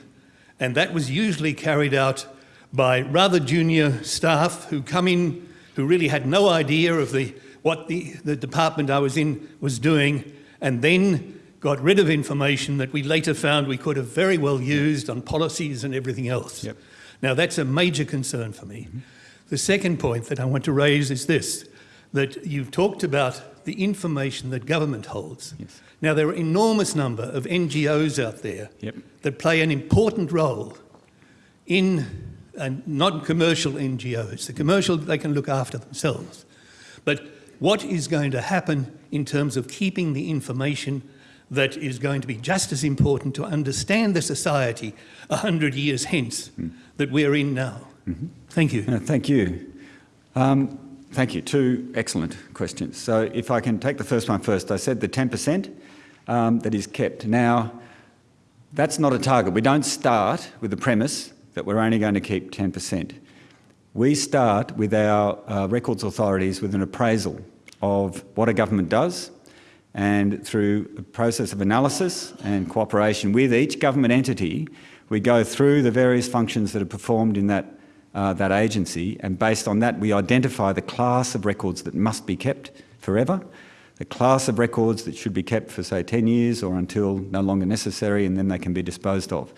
and that was usually carried out by rather junior staff who come in who really had no idea of the what the, the department I was in was doing and then got rid of information that we later found we could have very well used on policies and everything else. Yep. Now that's a major concern for me. Mm -hmm. The second point that I want to raise is this, that you've talked about the information that government holds. Yes. Now there are an enormous number of NGOs out there yep. that play an important role in uh, non-commercial NGOs. The commercial, they can look after themselves. But what is going to happen in terms of keeping the information that is going to be just as important to understand the society a hundred years hence mm. that we're in now. Mm -hmm. Thank you. Uh, thank you. Um, thank you. Two excellent questions. So if I can take the first one first, I said the 10% um, that is kept. Now, that's not a target. We don't start with the premise that we're only going to keep 10%. We start with our uh, records authorities with an appraisal of what a government does and through a process of analysis and cooperation with each government entity, we go through the various functions that are performed in that uh, that agency, and based on that, we identify the class of records that must be kept forever, the class of records that should be kept for, say, 10 years or until no longer necessary, and then they can be disposed of.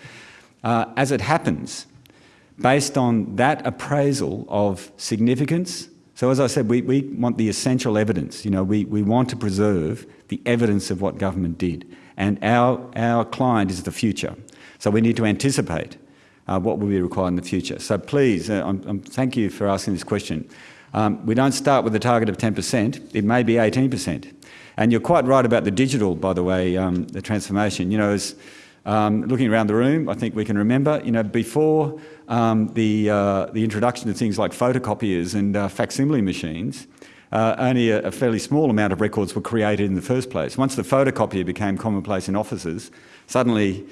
Uh, as it happens, based on that appraisal of significance, so as I said, we, we want the essential evidence. You know, we, we want to preserve the evidence of what government did. And our, our client is the future. So we need to anticipate uh, what will be required in the future. So please, uh, I'm, I'm, thank you for asking this question. Um, we don't start with a target of 10%, it may be 18%. And you're quite right about the digital, by the way, um, the transformation. You know, as um, looking around the room, I think we can remember, you know, before um, the, uh, the introduction of things like photocopiers and uh, facsimile machines, uh, only a, a, fairly small amount of records were created in the first place. Once the photocopier became commonplace in offices, suddenly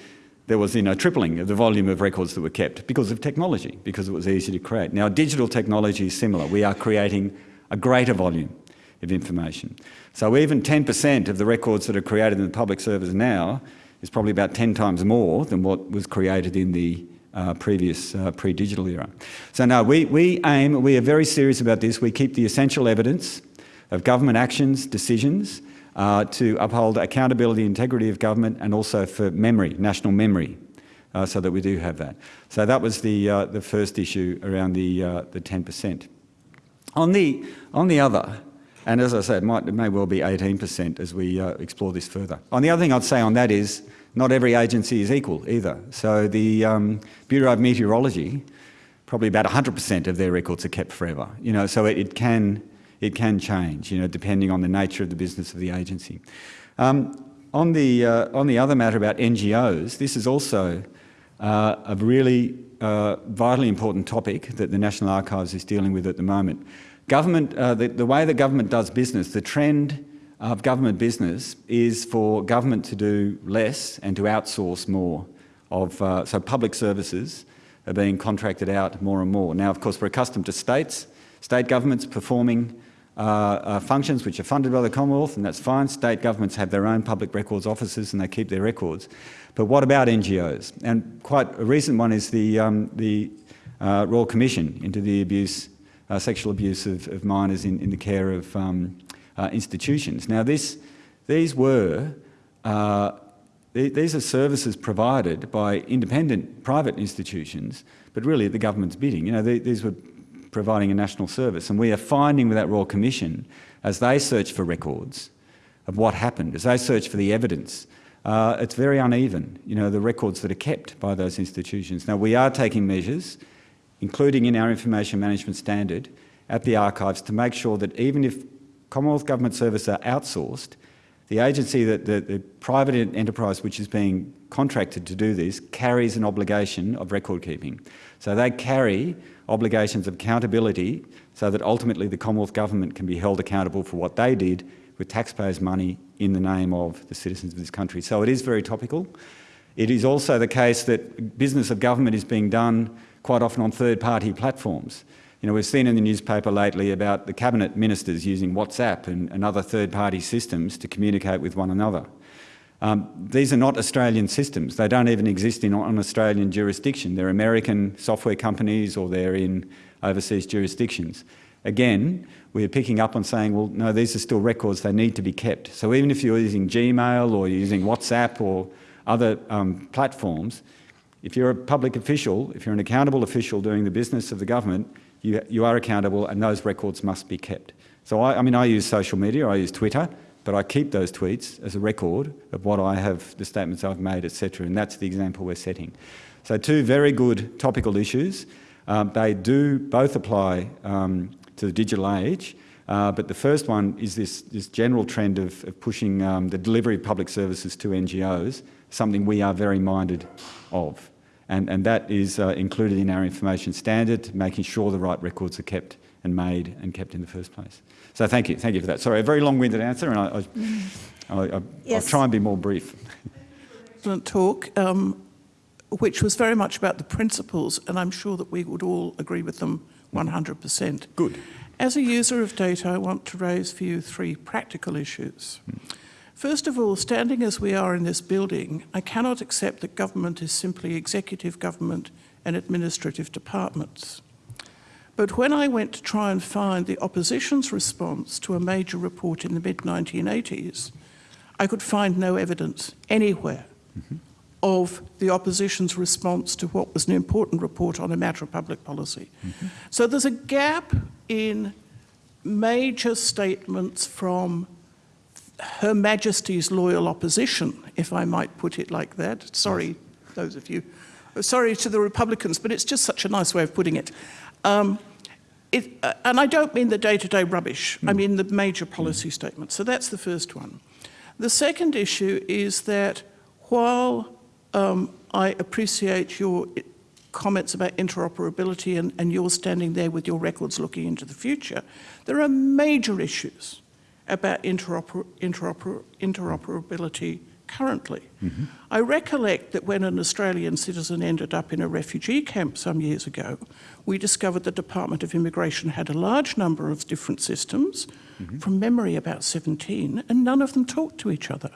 there was you know, tripling of the volume of records that were kept because of technology, because it was easy to create. Now, digital technology is similar. We are creating a greater volume of information. So even 10% of the records that are created in the public service now is probably about 10 times more than what was created in the uh, previous uh, pre-digital era. So no, we, we aim, we are very serious about this. We keep the essential evidence of government actions, decisions, uh, to uphold accountability, integrity of government, and also for memory, national memory, uh, so that we do have that. So that was the, uh, the first issue around the, uh, the 10%. On the, on the other, and as I said, it, might, it may well be 18% as we explore this further. On the other thing I'd say on that is, not every agency is equal either. So the um, Bureau of Meteorology, probably about 100% of their records are kept forever. You know, so it, it, can, it can change, you know, depending on the nature of the business of the agency. Um, on, the, uh, on the other matter about NGOs, this is also uh, a really uh, vitally important topic that the National Archives is dealing with at the moment. Government, uh, the, the way the government does business, the trend of government business is for government to do less and to outsource more of, uh, so public services are being contracted out more and more. Now, of course, we're accustomed to states, state governments performing uh, uh, functions which are funded by the Commonwealth, and that's fine. State governments have their own public records offices and they keep their records. But what about NGOs? And quite a recent one is the, um, the uh, Royal Commission into the abuse, uh, sexual abuse of, of minors in, in, the care of um, uh, institutions. Now this, these were, uh, th these are services provided by independent private institutions, but really at the government's bidding. You know, they, these were providing a national service and we are finding with that Royal Commission, as they search for records of what happened, as they search for the evidence, uh, it's very uneven, you know, the records that are kept by those institutions. Now we are taking measures, including in our information management standard, at the archives to make sure that even if Commonwealth Government Service are outsourced, the agency, that the, the private enterprise which is being contracted to do this, carries an obligation of record keeping. So they carry obligations of accountability so that ultimately the Commonwealth Government can be held accountable for what they did with taxpayers' money in the name of the citizens of this country. So it is very topical. It is also the case that business of government is being done quite often on third-party platforms. You know, we've seen in the newspaper lately about the cabinet ministers using WhatsApp and, and other third-party systems to communicate with one another. Um, these are not Australian systems. They don't even exist in an Australian jurisdiction. They're American software companies or they're in overseas jurisdictions. Again, we're picking up on saying, well, no, these are still records, they need to be kept. So even if you're using Gmail or using WhatsApp or other um, platforms, if you're a public official, if you're an accountable official doing the business of the government, you, you are accountable and those records must be kept. So I, I mean, I use social media, I use Twitter, but I keep those tweets as a record of what I have, the statements I've made, etc. And that's the example we're setting. So two very good topical issues. Um, they do both apply um, to the digital age, uh, but the first one is this, this general trend of, of pushing um, the delivery of public services to NGOs, something we are very minded of. And, and that is uh, included in our information standard, making sure the right records are kept and made and kept in the first place. So thank you, thank you for that. Sorry, a very long-winded answer, and I, I, I, I yes. I'll try and be more brief. Excellent talk, um, which was very much about the principles, and I'm sure that we would all agree with them 100%. Good. As a user of data, I want to raise for you three practical issues. Hmm. First of all, standing as we are in this building, I cannot accept that government is simply executive government and administrative departments. But when I went to try and find the opposition's response to a major report in the mid 1980s, I could find no evidence anywhere mm-hmm. of the opposition's response to what was an important report on a matter of public policy. Mm-hmm. So there's a gap in major statements from Her Majesty's loyal opposition, if I might put it like that. Sorry, those of you. Sorry to the Republicans, but it's just such a nice way of putting it. Um, it uh, and I don't mean the day-to-day rubbish, I mean the major policy statements. So that's the first one. The second issue is that while um, I appreciate your comments about interoperability and, and you're standing there with your records looking into the future, there are major issues about interoper, interoper, interoperability currently. Mm-hmm. I recollect that when an Australian citizen ended up in a refugee camp some years ago, we discovered the Department of Immigration had a large number of different systems, Mm-hmm. from memory about 17, and none of them talked to each other.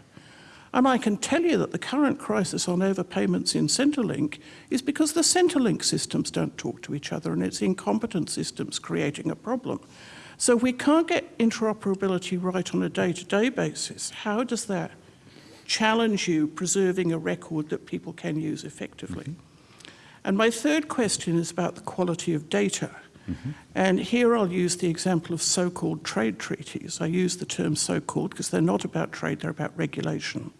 And I can tell you that the current crisis on overpayments in Centrelink is because the Centrelink systems don't talk to each other and it's incompetent systems creating a problem. So we can't get interoperability right on a day-to-day basis. How does that challenge you preserving a record that people can use effectively? Mm-hmm. And my third question is about the quality of data. Mm-hmm. And here I'll use the example of so-called trade treaties. I use the term so-called because they're not about trade, they're about regulation.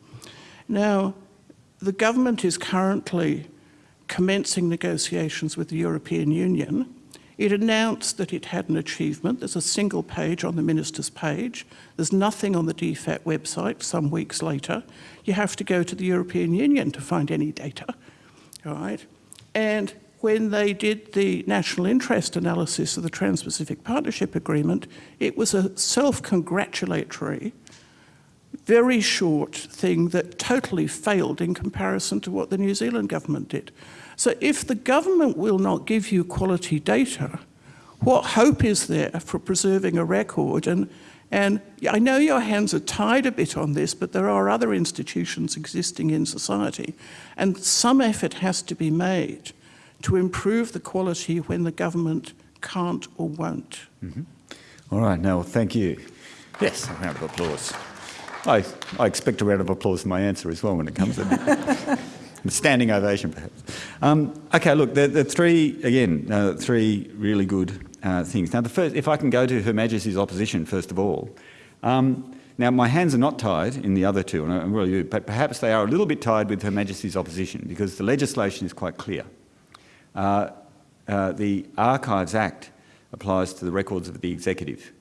Now, the government is currently commencing negotiations with the European Union. It announced that it had an achievement. There's a single page on the minister's page. There's nothing on the DFAT website some weeks later. You have to go to the European Union to find any data, all right? And when they did the national interest analysis of the Trans-Pacific Partnership Agreement, it was a self-congratulatory very short thing that totally failed in comparison to what the New Zealand government did. So if the government will not give you quality data, what hope is there for preserving a record? And, and I know your hands are tied a bit on this, but there are other institutions existing in society, and some effort has to be made to improve the quality when the government can't or won't. Mm-hmm. All right, now, thank you. Yes, a round of applause. I, I expect a round of applause for my answer as well when it comes to a standing ovation, perhaps. Um, okay, look, the, the three, again, uh, three really good uh, things. Now, the first, if I can go to Her Majesty's opposition, first of all. Um, now, my hands are not tied in the other two, and I really do, but perhaps they are a little bit tied with Her Majesty's opposition because the legislation is quite clear. Uh, uh, the Archives Act applies to the records of the executive,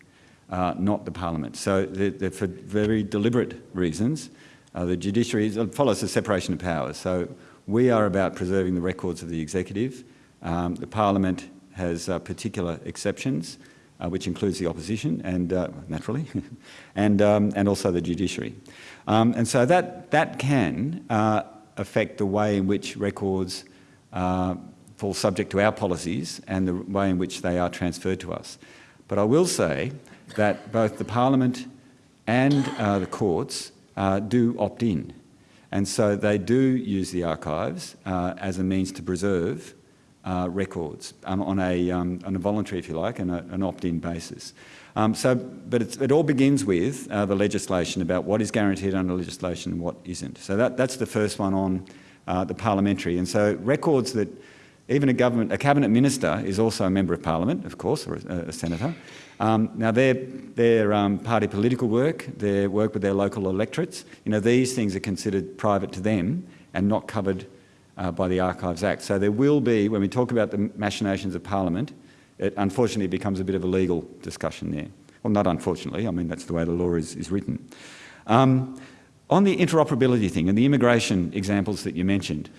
uh, not the parliament. So for very deliberate reasons, uh, the judiciary follows the separation of powers. So we are about preserving the records of the executive. Um, the parliament has uh, particular exceptions, uh, which includes the opposition, and uh, naturally, and um, and also the judiciary. Um, and so that that can uh, affect the way in which records uh, fall subject to our policies and the way in which they are transferred to us. But I will say that both the Parliament and the courts uh, do opt in. And so they do use the archives uh, as a means to preserve uh, records um, on, a, um, on a voluntary, if you like, and a, an opt-in basis. Um, so, but it all begins with uh, the legislation about what is guaranteed under legislation and what isn't. So that, that's the first one on uh, the parliamentary. And so records that even a government, a cabinet minister is also a member of parliament, of course, or a, a senator. Um, now their, their um, party political work, their work with their local electorates, you know, these things are considered private to them and not covered uh, by the Archives Act. So there will be, when we talk about the machinations of parliament, it unfortunately becomes a bit of a legal discussion there. Well, not unfortunately, I mean, that's the way the law is, is written. Um, on the interoperability thing and the immigration examples that you mentioned,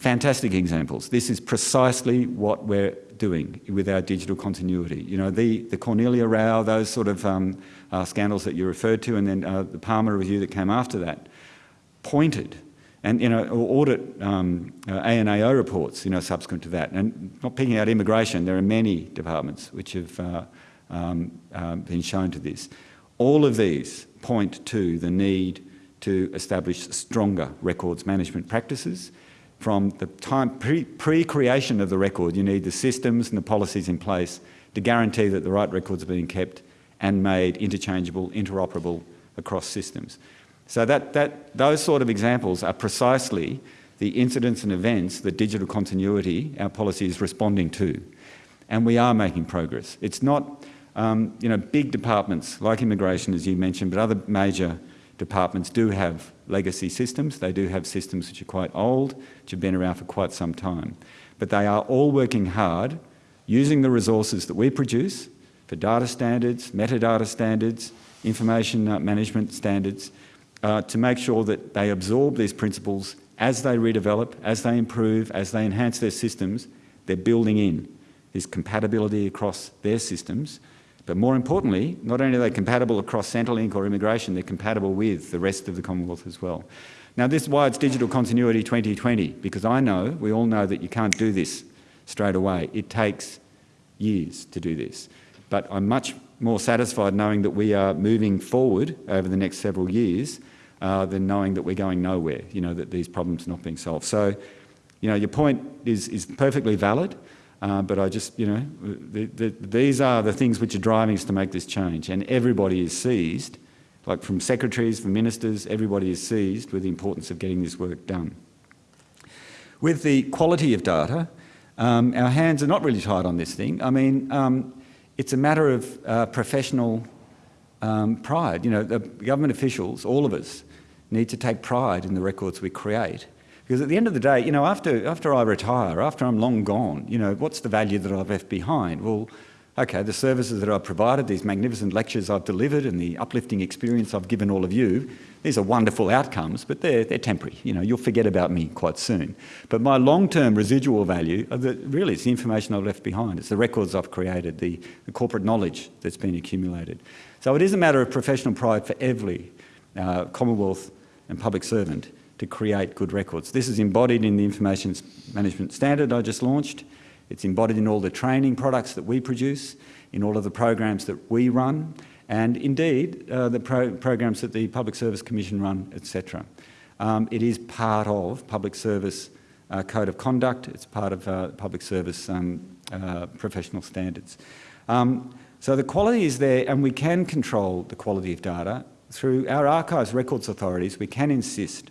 fantastic examples. This is precisely what we're doing with our digital continuity. You know, the, the Cornelia Rau, those sort of um, uh, scandals that you referred to, and then uh, the Palmer review that came after that, pointed and you know, audit um, uh, ANAO reports, you know, subsequent to that. And not picking out immigration, there are many departments which have uh, um, uh, been shown to this. All of these point to the need to establish stronger records management practices from the time pre- pre-creation of the record, you need the systems and the policies in place to guarantee that the right records are being kept and made interchangeable, interoperable across systems. So that, that, those sort of examples are precisely the incidents and events that digital continuity, our policy is responding to. And we are making progress. It's not, um, you know, big departments like immigration, as you mentioned, but other major departments do have legacy systems. They do have systems which are quite old, which have been around for quite some time. But they are all working hard, using the resources that we produce for data standards, metadata standards, information uh, management standards, uh, to make sure that they absorb these principles as they redevelop, as they improve, as they enhance their systems, they're building in this compatibility across their systems. But more importantly, not only are they compatible across Centrelink or immigration, they're compatible with the rest of the Commonwealth as well. Now this is why it's Digital Continuity 2020, because I know, we all know that you can't do this straight away. It takes years to do this. But I'm much more satisfied knowing that we are moving forward over the next several years uh, than knowing that we're going nowhere, you know, that these problems are not being solved. So, you know, your point is, is perfectly valid, uh, but I just, you know, the, the, these are the things which are driving us to make this change. And everybody is seized, like from secretaries, from ministers, everybody is seized with the importance of getting this work done. With the quality of data, um, our hands are not really tied on this thing. I mean, um, it's a matter of uh, professional um, pride. You know, the government officials, all of us, need to take pride in the records we create. Because at the end of the day, you know, after, after I retire, after I'm long gone, you know, what's the value that I've left behind? Well, okay, the services that I've provided, these magnificent lectures I've delivered and the uplifting experience I've given all of you, these are wonderful outcomes, but they're, they're temporary. You know, you'll forget about me quite soon. But my long-term residual value, the, really, it's the information I've left behind. It's the records I've created, the, the corporate knowledge that's been accumulated. So it is a matter of professional pride for every uh, Commonwealth and public servant to create good records. This is embodied in the Information Management Standard I just launched. It's embodied in all the training products that we produce, in all of the programs that we run, and indeed uh, the pro programs that the Public Service Commission run, etc. Um, it is part of Public Service uh, Code of Conduct, it's part of uh, Public Service um, uh, professional standards. Um, so the quality is there and we can control the quality of data through our archives records authorities, we can insist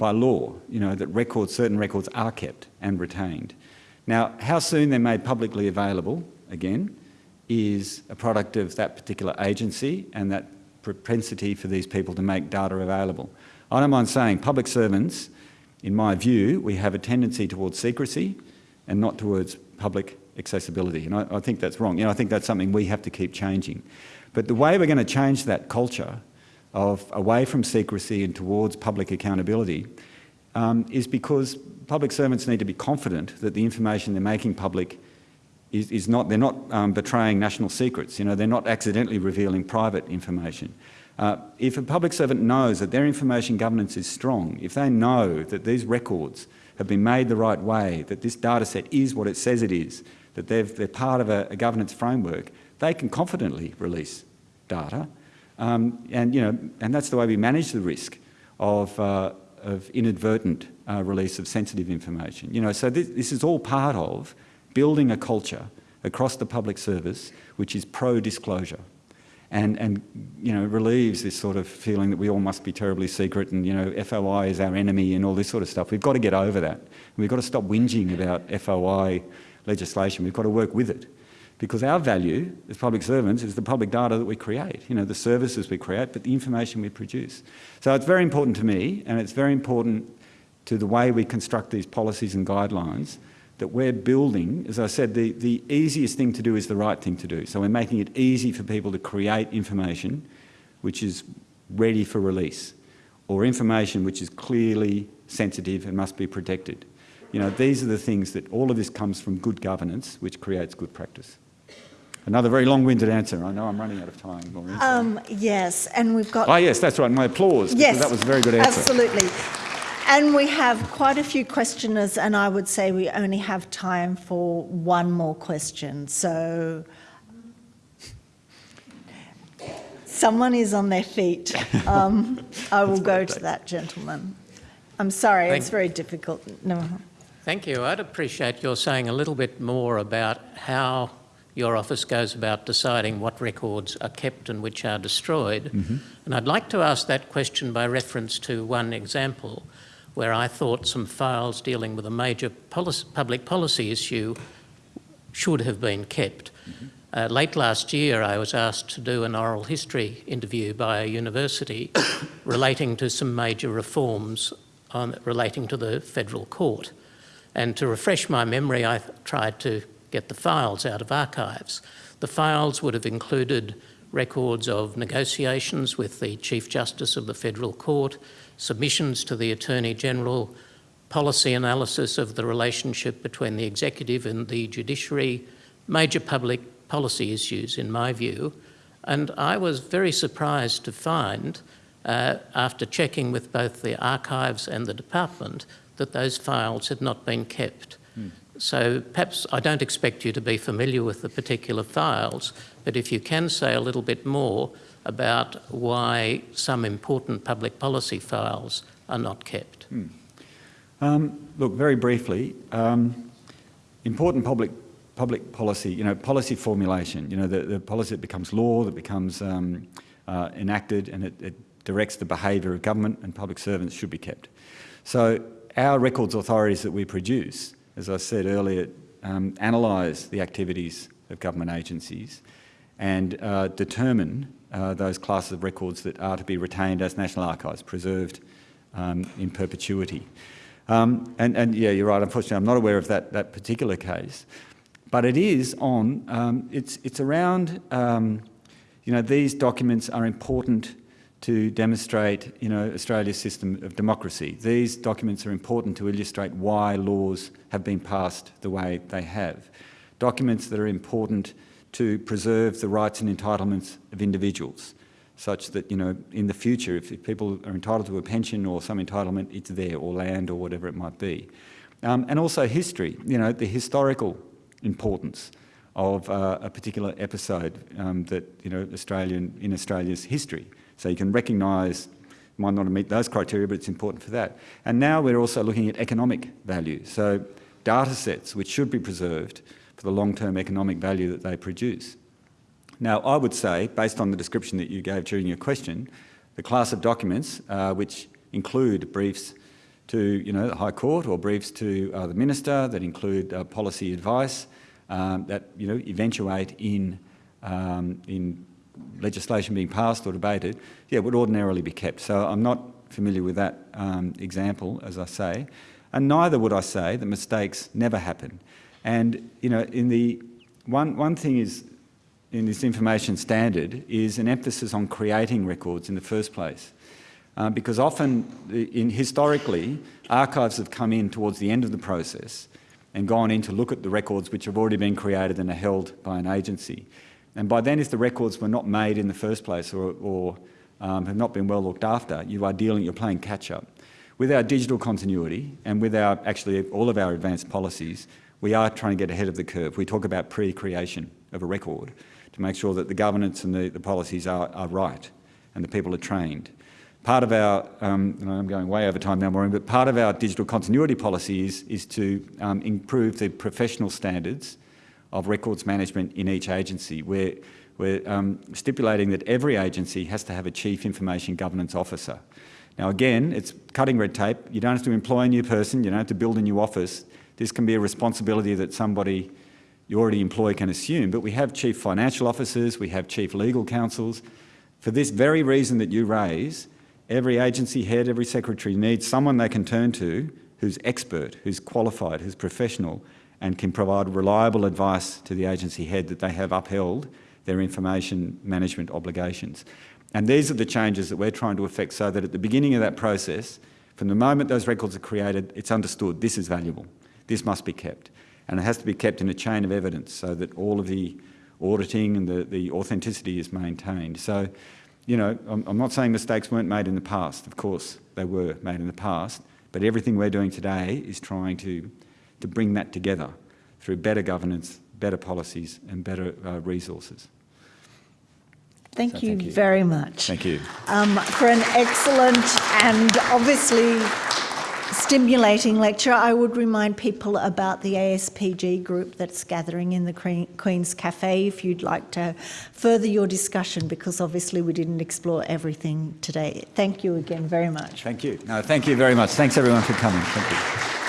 by law, you know, that records, certain records are kept and retained. Now, how soon they're made publicly available, again, is a product of that particular agency and that propensity for these people to make data available. I don't mind saying public servants, in my view, we have a tendency towards secrecy and not towards public accessibility. And I, I think that's wrong. You know, I think that's something we have to keep changing. But the way we're going to change that culture of away from secrecy and towards public accountability um, is because public servants need to be confident that the information they're making public is, is not, they're not um, betraying national secrets, you know, they're not accidentally revealing private information. Uh, if a public servant knows that their information governance is strong, if they know that these records have been made the right way, that this data set is what it says it is, that they're part of a, a governance framework, they can confidently release data. Um, and, you know, and that's the way we manage the risk of, uh, of inadvertent uh, release of sensitive information. You know, so this, this is all part of building a culture across the public service which is pro-disclosure and, and you know, relieves this sort of feeling that we all must be terribly secret and you know, FOI is our enemy and all this sort of stuff. We've got to get over that. We've got to stop whinging about FOI legislation. We've got to work with it because our value as public servants is the public data that we create, you know, the services we create, but the information we produce. So it's very important to me and it's very important to the way we construct these policies and guidelines that we're building, as I said, the, the easiest thing to do is the right thing to do. So we're making it easy for people to create information which is ready for release or information which is clearly sensitive and must be protected. You know, these are the things that all of this comes from good governance, which creates good practice. Another very long-winded answer. I know I'm running out of time. Maureen. Um, yes, and we've got... Oh, yes, that's right. My applause. Yes, that was a very good answer. absolutely. And we have quite a few questioners, and I would say we only have time for one more question. So someone is on their feet. Um, I will go to that gentleman. I'm sorry, Thank- it's very difficult. No. Thank you. I'd appreciate your saying a little bit more about how your office goes about deciding what records are kept and which are destroyed. And I'd like to ask that question by reference to one example where I thought some files dealing with a major policy, public policy issue should have been kept. Uh, late last year, I was asked to do an oral history interview by a university relating to some major reforms on, relating to the federal court. And to refresh my memory, I tried to get the files out of archives. The files would have included records of negotiations with the Chief Justice of the Federal Court, submissions to the Attorney General, policy analysis of the relationship between the executive and the judiciary, major public policy issues, in my view. And I was very surprised to find, uh, after checking with both the archives and the department, that those files had not been kept. So perhaps I don't expect you to be familiar with the particular files, but if you can say a little bit more about why some important public policy files are not kept. Um, look, very briefly, um, important public public policy, you know, policy formulation, you know, the, the policy that becomes law, that becomes um, uh, enacted and it, it directs the behaviour of government and public servants should be kept. So our records authorities that we produce, as I said earlier, um, analyse the activities of government agencies and uh, determine uh, those classes of records that are to be retained as National Archives, preserved um, in perpetuity. Um, and, and, yeah, you're right, unfortunately I'm not aware of that, that particular case. But it is on, um, it's, it's around, um, you know, these documents are important to demonstrate, you know, Australia's system of democracy. These documents are important to illustrate why laws have been passed the way they have. Documents that are important to preserve the rights and entitlements of individuals, such that, you know, in the future, if, if people are entitled to a pension or some entitlement, it's there, or land or whatever it might be. Um, and also history, you know, the historical importance of uh, a particular episode um, that, you know, Australian, in Australia's history. So you can recognise, might not meet those criteria, but it's important for that. And now we're also looking at economic value. So data sets which should be preserved for the long-term economic value that they produce. Now, I would say, based on the description that you gave during your question, the class of documents uh, which include briefs to you know, the High Court or briefs to uh, the Minister that include uh, policy advice um, that you know, eventuate in, um, in legislation being passed or debated, yeah, would ordinarily be kept. So I'm not familiar with that um, example, as I say, and neither would I say that mistakes never happen. And you know, in the one one thing is in this information standard is an emphasis on creating records in the first place. Uh, because often, in, historically, archives have come in towards the end of the process and gone in to look at the records which have already been created and are held by an agency. And by then, if the records were not made in the first place or, or um, have not been well looked after, you are dealing, you're playing catch up. With our digital continuity and with our, actually all of our advanced policies, we are trying to get ahead of the curve. We talk about pre-creation of a record to make sure that the governance and the, the policies are, are right and the people are trained. Part of our, um, and I'm going way over time now, Maureen, but part of our digital continuity policy is, is to um, improve the professional standards of records management in each agency. We're, we're um, stipulating that every agency has to have a Chief Information Governance Officer. Now again, it's cutting red tape. You don't have to employ a new person, you don't have to build a new office. This can be a responsibility that somebody you already employ can assume, but we have Chief Financial Officers, we have Chief Legal Counsels. For this very reason that you raise, Every agency head, every secretary needs someone they can turn to who's expert, who's qualified, who's professional, and can provide reliable advice to the agency head that they have upheld their information management obligations. And these are the changes that we're trying to effect so that at the beginning of that process, from the moment those records are created, it's understood this is valuable, this must be kept. And it has to be kept in a chain of evidence so that all of the auditing and the, the authenticity is maintained. So you know, I'm, I'm not saying mistakes weren't made in the past. Of course, they were made in the past. But everything we're doing today is trying to, to bring that together through better governance, better policies and better uh, resources. Thank, So you thank you. very much Thank you. um, for an excellent and obviously stimulating lecture, I would remind people about the ASPG group that's gathering in the Queen's Cafe if you'd like to further your discussion, because obviously we didn't explore everything today. Thank you again very much. Thank you. No, thank you very much. Thanks everyone for coming. Thank you.